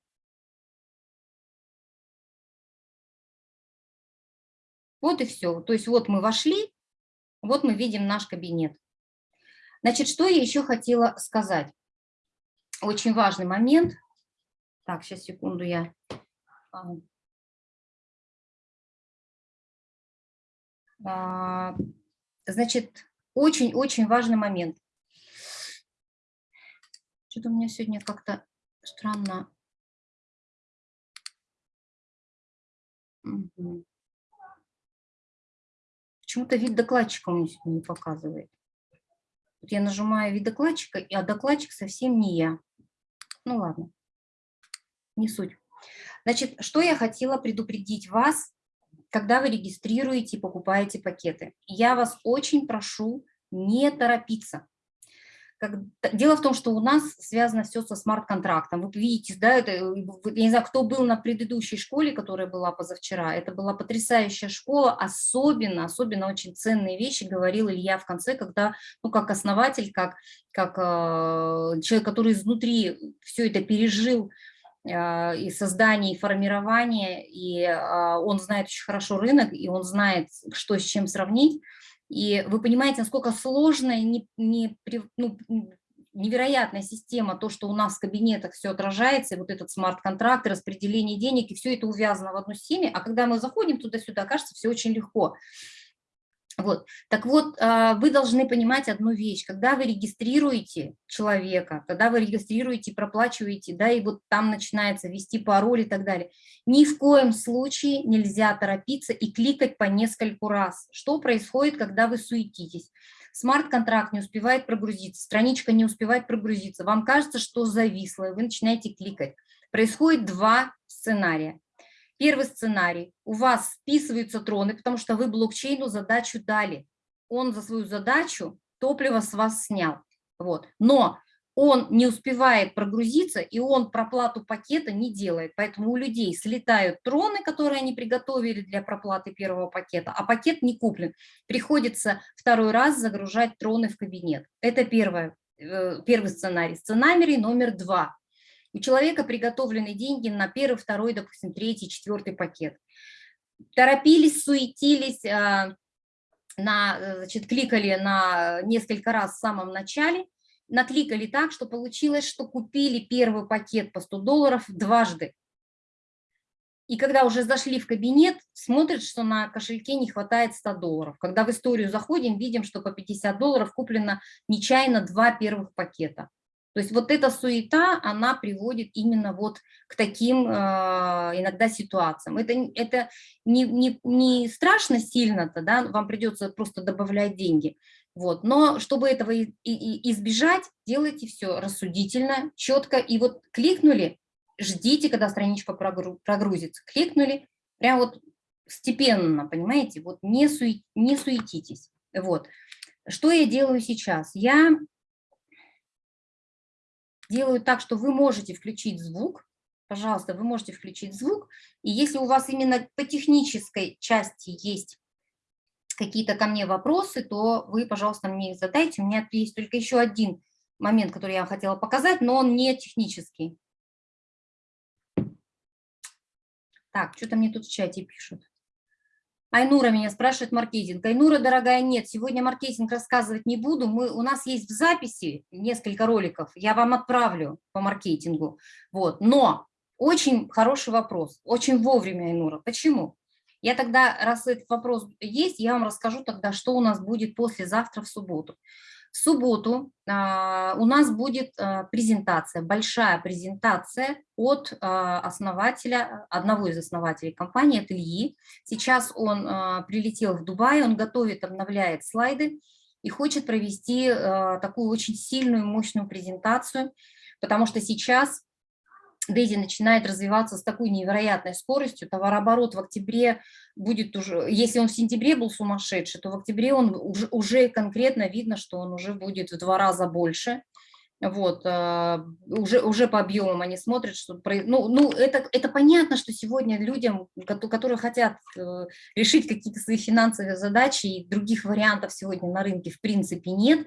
Вот и все. То есть вот мы вошли, вот мы видим наш кабинет. Значит, что я еще хотела сказать? Очень важный момент. Так, сейчас, секунду, я... значит, очень-очень важный момент. Что-то у меня сегодня как-то странно. Почему-то вид докладчика у меня сегодня не показывает. Вот я нажимаю вид докладчика, а докладчик совсем не я. Ну ладно, не суть. Значит, что я хотела предупредить вас, когда вы регистрируете и покупаете пакеты. Я вас очень прошу не торопиться. Дело в том, что у нас связано все со смарт-контрактом. Вы видите, да, это, я не знаю, кто был на предыдущей школе, которая была позавчера, это была потрясающая школа, особенно, особенно очень ценные вещи говорил Илья в конце, когда, ну, как основатель, как, как э, человек, который изнутри все это пережил, э, и создание, и формирование, и э, он знает очень хорошо рынок, и он знает, что с чем сравнить, и вы понимаете, насколько сложная, не, не, ну, невероятная система, то, что у нас в кабинетах все отражается, и вот этот смарт-контракт, распределение денег, и все это увязано в одну системе, а когда мы заходим туда-сюда, кажется, все очень легко. Вот. Так вот, а, вы должны понимать одну вещь. Когда вы регистрируете человека, когда вы регистрируете, проплачиваете, да, и вот там начинается ввести пароль и так далее, ни в коем случае нельзя торопиться и кликать по нескольку раз. Что происходит, когда вы суетитесь? Смарт-контракт не успевает прогрузиться, страничка не успевает прогрузиться, вам кажется, что зависло, и вы начинаете кликать. Происходит два сценария. Первый сценарий. У вас списываются троны, потому что вы блокчейну задачу дали. Он за свою задачу топливо с вас снял. Вот. Но он не успевает прогрузиться, и он проплату пакета не делает. Поэтому у людей слетают троны, которые они приготовили для проплаты первого пакета, а пакет не куплен. Приходится второй раз загружать троны в кабинет. Это первое, э, первый сценарий. Сценарий номер два. У человека приготовлены деньги на первый, второй, допустим, третий, четвертый пакет. Торопились, суетились, а, на, значит, кликали на несколько раз в самом начале, накликали так, что получилось, что купили первый пакет по 100 долларов дважды. И когда уже зашли в кабинет, смотрят, что на кошельке не хватает 100 долларов. Когда в историю заходим, видим, что по 50 долларов куплено нечаянно два первых пакета. То есть вот эта суета, она приводит именно вот к таким э, иногда ситуациям. Это, это не, не, не страшно сильно-то, да, вам придется просто добавлять деньги. Вот. Но чтобы этого и, и, избежать, делайте все рассудительно, четко. И вот кликнули, ждите, когда страничка прогрузится. Кликнули, прям вот степенно, понимаете, вот не, сует, не суетитесь. Вот. Что я делаю сейчас? Я делаю так, что вы можете включить звук, пожалуйста, вы можете включить звук, и если у вас именно по технической части есть какие-то ко мне вопросы, то вы, пожалуйста, мне их задайте. У меня есть только еще один момент, который я хотела показать, но он не технический. Так, что-то мне тут в чате пишут. Айнура меня спрашивает маркетинг. Айнура, дорогая, нет, сегодня маркетинг рассказывать не буду. Мы, у нас есть в записи несколько роликов, я вам отправлю по маркетингу. Вот. Но очень хороший вопрос, очень вовремя, Айнура. Почему? Я тогда, раз этот вопрос есть, я вам расскажу тогда, что у нас будет послезавтра в субботу. В субботу а, у нас будет а, презентация, большая презентация от а, основателя, одного из основателей компании, от Ильи. Сейчас он прилетел в Дубай, он готовит, обновляет слайды и хочет провести такую очень сильную, мощную презентацию, потому что сейчас Дейзи начинает развиваться с такой невероятной скоростью, товарооборот в октябре будет уже, если он в сентябре был сумасшедший, то в октябре он уже, уже конкретно видно, что он уже будет в два раза больше. Вот, а, уже, уже по объемам они смотрят, что... Ну, ну это, это понятно, что сегодня людям, которые хотят э, решить какие-то свои финансовые задачи, и других вариантов сегодня на рынке в принципе нет,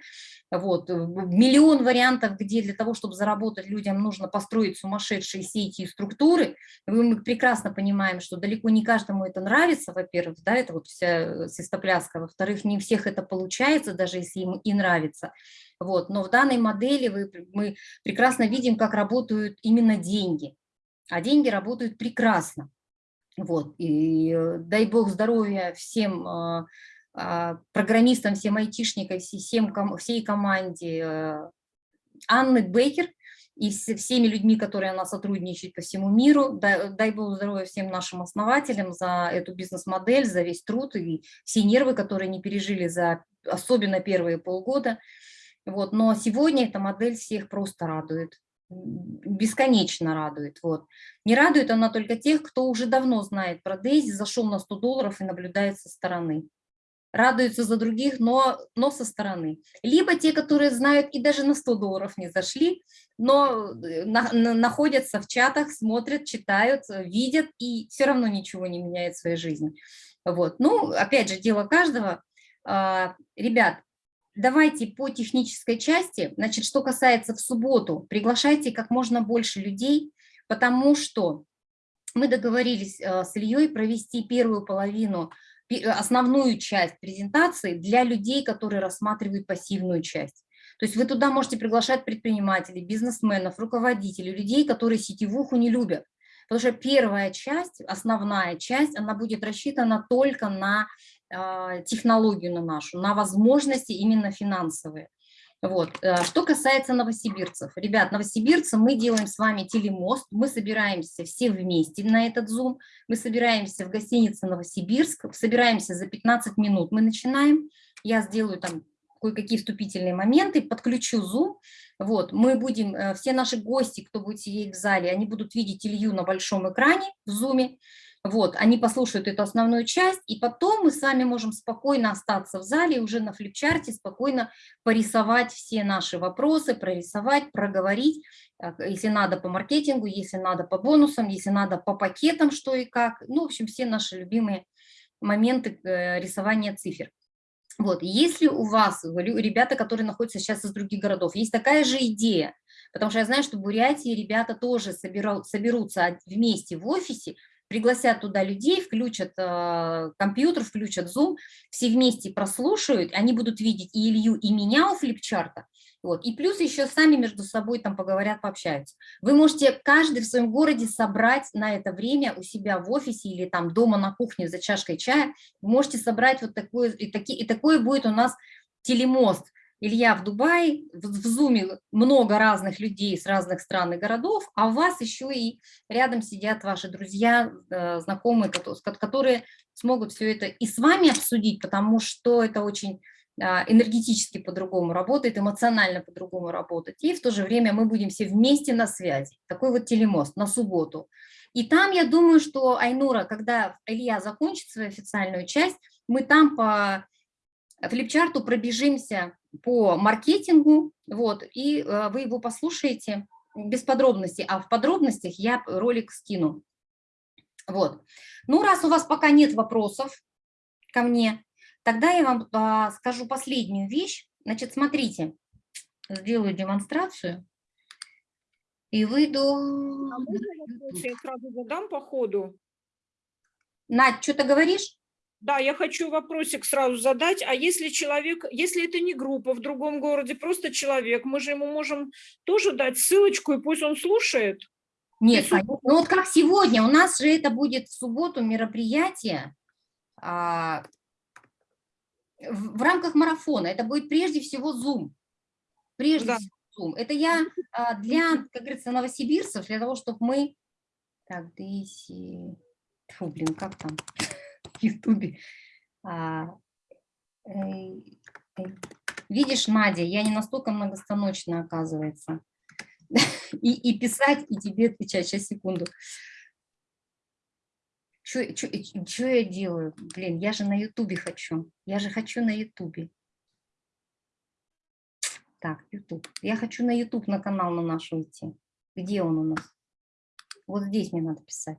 вот. Э, миллион вариантов, где для того, чтобы заработать людям, нужно построить сумасшедшие сети и структуры. Мы прекрасно понимаем, что далеко не каждому это нравится, во-первых, да, это вот вся э, свистопляска, во-вторых, не всех это получается, даже если им и нравится. Вот. Но в данной модели вы, мы прекрасно видим, как работают именно деньги. А деньги работают прекрасно. Вот. И э, дай бог здоровья всем а, программистам, всем айтишникам, всем, всей команде э, Анны Бейкер и всеми людьми, которые она сотрудничает по всему миру. Дай, дай Бог здоровья всем нашим основателям за эту бизнес-модель, за весь труд и все нервы, которые они пережили за особенно первые полгода. Вот. Но сегодня эта модель всех просто радует бесконечно радует. Вот. Не радует она только тех, кто уже давно знает про Дейзи, зашел на 100 долларов и наблюдает со стороны радуются за других, но, но со стороны. Либо те, которые знают и даже на 100 долларов не зашли, но э, на, на, находятся в чатах, смотрят, читают, видят и все равно ничего не меняет в своей жизни. Вот. Ну, опять же, дело каждого. А, ребят, давайте по технической части, значит, что касается в субботу, приглашайте как можно больше людей, потому что мы договорились э, с Ильей провести первую половину основную часть презентации для людей, которые рассматривают пассивную часть. То есть вы туда можете приглашать предпринимателей, бизнесменов, руководителей, людей, которые сетевуху не любят. Потому что первая часть, основная часть, она будет рассчитана только на э, технологию на нашу, на возможности именно финансовые. Вот. Э, что касается новосибирцев. Ребят, новосибирцы, мы делаем с вами телемост, мы собираемся все вместе на этот Zoom, мы собираемся в гостинице Новосибирск, собираемся за 15 минут, мы начинаем, я сделаю там кое-какие вступительные моменты, подключу Zoom, вот, мы будем, э, все наши гости, кто будет сидеть в зале, они будут видеть Илью на большом экране в Zoom, Вот, они послушают эту основную часть, и потом мы с вами можем спокойно остаться в зале, уже на флипчарте спокойно порисовать все наши вопросы, прорисовать, проговорить, если надо по маркетингу, если надо по бонусам, если надо по пакетам, что и как. Ну, в общем, все наши любимые моменты э, рисования цифр. Вот, если у вас, ребята, которые находятся сейчас из других городов, есть такая же идея, потому что я знаю, что в Бурятии ребята тоже соберут, соберутся вместе в офисе, пригласят туда людей, включат э, компьютер, включат Zoom, все вместе прослушают, они будут видеть и Илью, и меня у флипчарта, вот. И плюс еще сами между собой там поговорят, пообщаются. Вы можете каждый в своем городе собрать на это время у себя в офисе или там дома на кухне за чашкой чая, можете собрать вот такое, и, таки, и такое будет у нас телемост. Илья в Дубае, в, в Зуме много разных людей с разных стран и городов, а у вас еще и рядом сидят ваши друзья, э, знакомые, которые смогут все это и с вами обсудить, потому что это очень а, энергетически по-другому работает, эмоционально по-другому работать. И в то же время мы будем все вместе на связи. Такой вот телемост на субботу. И там, я думаю, что, Айнура, когда Илья закончит свою официальную часть, мы там по флипчарту пробежимся по маркетингу, вот, и э, вы его послушаете без подробностей, а в подробностях я ролик скину. Вот. Ну, раз у вас пока нет вопросов ко мне, Тогда я вам а, скажу последнюю вещь. Значит, смотрите, сделаю демонстрацию и выйду... А можно я сразу задам по ходу? Надь, что ты говоришь? Да, я хочу вопросик сразу задать. А если человек, если это не группа в другом городе, просто человек, мы же ему можем тоже дать ссылочку, и пусть он слушает? Нет, ну вот как сегодня, у нас же это будет в субботу мероприятие, а, в, в рамках марафона. Это будет прежде всего Zoom. Прежде да. всего Zoom. Это я а, для, как говорится, новосибирцев, для того, чтобы мы... Так, Дейси... Фу, блин, как там в Ютубе? А, э, э, видишь, Надя, я не настолько многостаночная, оказывается. И, и писать, и тебе отвечать. Сейчас, секунду. Что я делаю? Блин, я же на Ютубе хочу. Я же хочу на Ютубе. Так, Ютуб. Я хочу на Ютуб, на канал на наш уйти. Где он у нас? Вот здесь мне надо писать.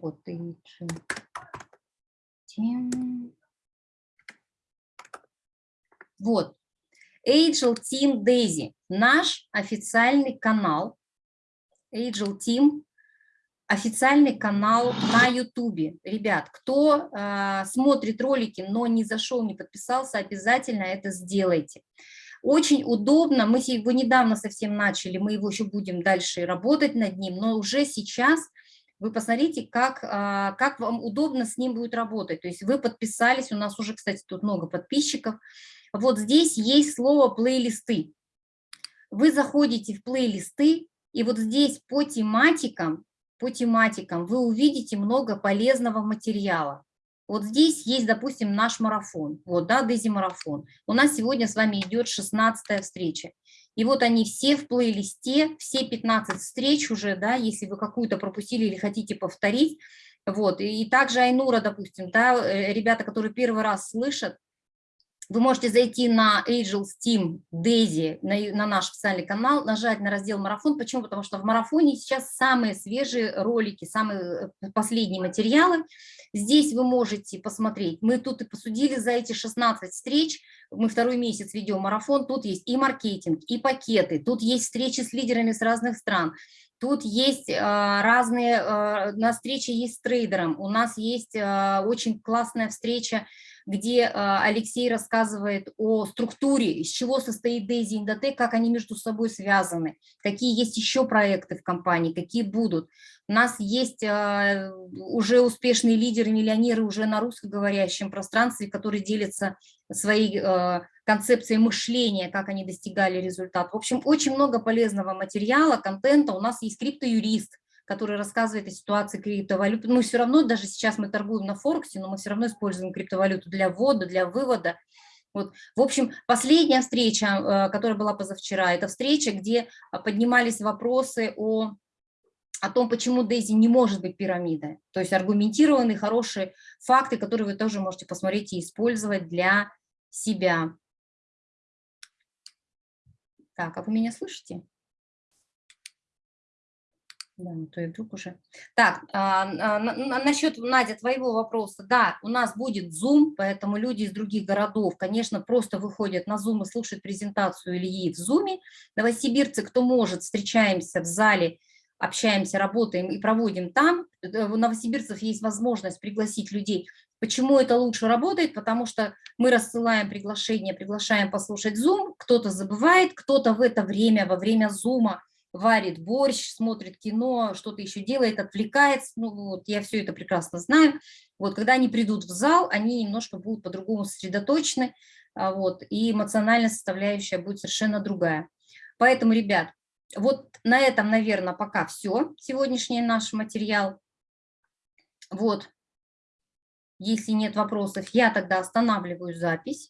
Вот, и Вот. Angel Team Daisy. Наш официальный канал. Angel Team официальный канал на YouTube. Ребят, кто э, смотрит ролики, но не зашел, не подписался, обязательно это сделайте. Очень удобно, мы его недавно совсем начали, мы его еще будем дальше работать над ним, но уже сейчас вы посмотрите, как, э, как вам удобно с ним будет работать. То есть вы подписались, у нас уже, кстати, тут много подписчиков. Вот здесь есть слово «плейлисты». Вы заходите в плейлисты, и вот здесь по тематикам по тематикам, вы увидите много полезного материала. Вот здесь есть, допустим, наш марафон, вот, да, Дези-марафон. У нас сегодня с вами идет 16 встреча. И вот они все в плейлисте, все 15 встреч уже, да, если вы какую-то пропустили или хотите повторить. Вот, и также Айнура, допустим, да, э, ребята, которые первый раз слышат, вы можете зайти на Angel Steam Daisy, на, на наш официальный канал, нажать на раздел «Марафон». Почему? Потому что в марафоне сейчас самые свежие ролики, самые э, последние материалы. Здесь вы можете посмотреть. Мы тут и посудили за эти 16 встреч. Мы второй месяц ведем марафон. Тут есть и маркетинг, и пакеты. Тут есть встречи с лидерами с разных стран. Тут есть э, разные, э, на встрече есть с трейдером. У нас есть э, очень классная встреча где а, Алексей рассказывает о структуре, из чего состоит Дейзи Индотек, как они между собой связаны, какие есть еще проекты в компании, какие будут. У нас есть а, уже успешные лидеры, миллионеры уже на русскоговорящем пространстве, которые делятся своей а, концепцией мышления, как они достигали результат. В общем, очень много полезного материала, контента. У нас есть криптоюрист, который рассказывает о ситуации криптовалют. Мы все равно, даже сейчас мы торгуем на Форексе, но мы все равно используем криптовалюту для ввода, для вывода. Вот. В общем, последняя встреча, э, которая была позавчера, это встреча, где поднимались вопросы о о том, почему Дейзи не может быть пирамидой. То есть аргументированные, хорошие факты, которые вы тоже можете посмотреть и использовать для себя. Так, а вы меня слышите? Да, ну то и вдруг уже. Так, а, а, насчет, Надя, твоего вопроса. Да, у нас будет Zoom, поэтому люди из других городов, конечно, просто выходят на Zoom и слушают презентацию Ильи в Zoom. Новосибирцы, кто может, встречаемся в зале, общаемся, работаем и проводим там. Э, у новосибирцев есть возможность пригласить людей. Почему это лучше работает? Потому что мы рассылаем приглашение, приглашаем послушать Zoom, кто-то забывает, кто-то в это время, во время Zoom варит борщ, смотрит кино, что-то еще делает, отвлекается. Ну вот, я все это прекрасно знаю. Вот, когда они придут в зал, они немножко будут по-другому сосредоточены, а, вот, и эмоциональная составляющая будет совершенно другая. Поэтому, ребят, вот на этом, наверное, пока все, сегодняшний наш материал. Вот, если нет вопросов, я тогда останавливаю запись.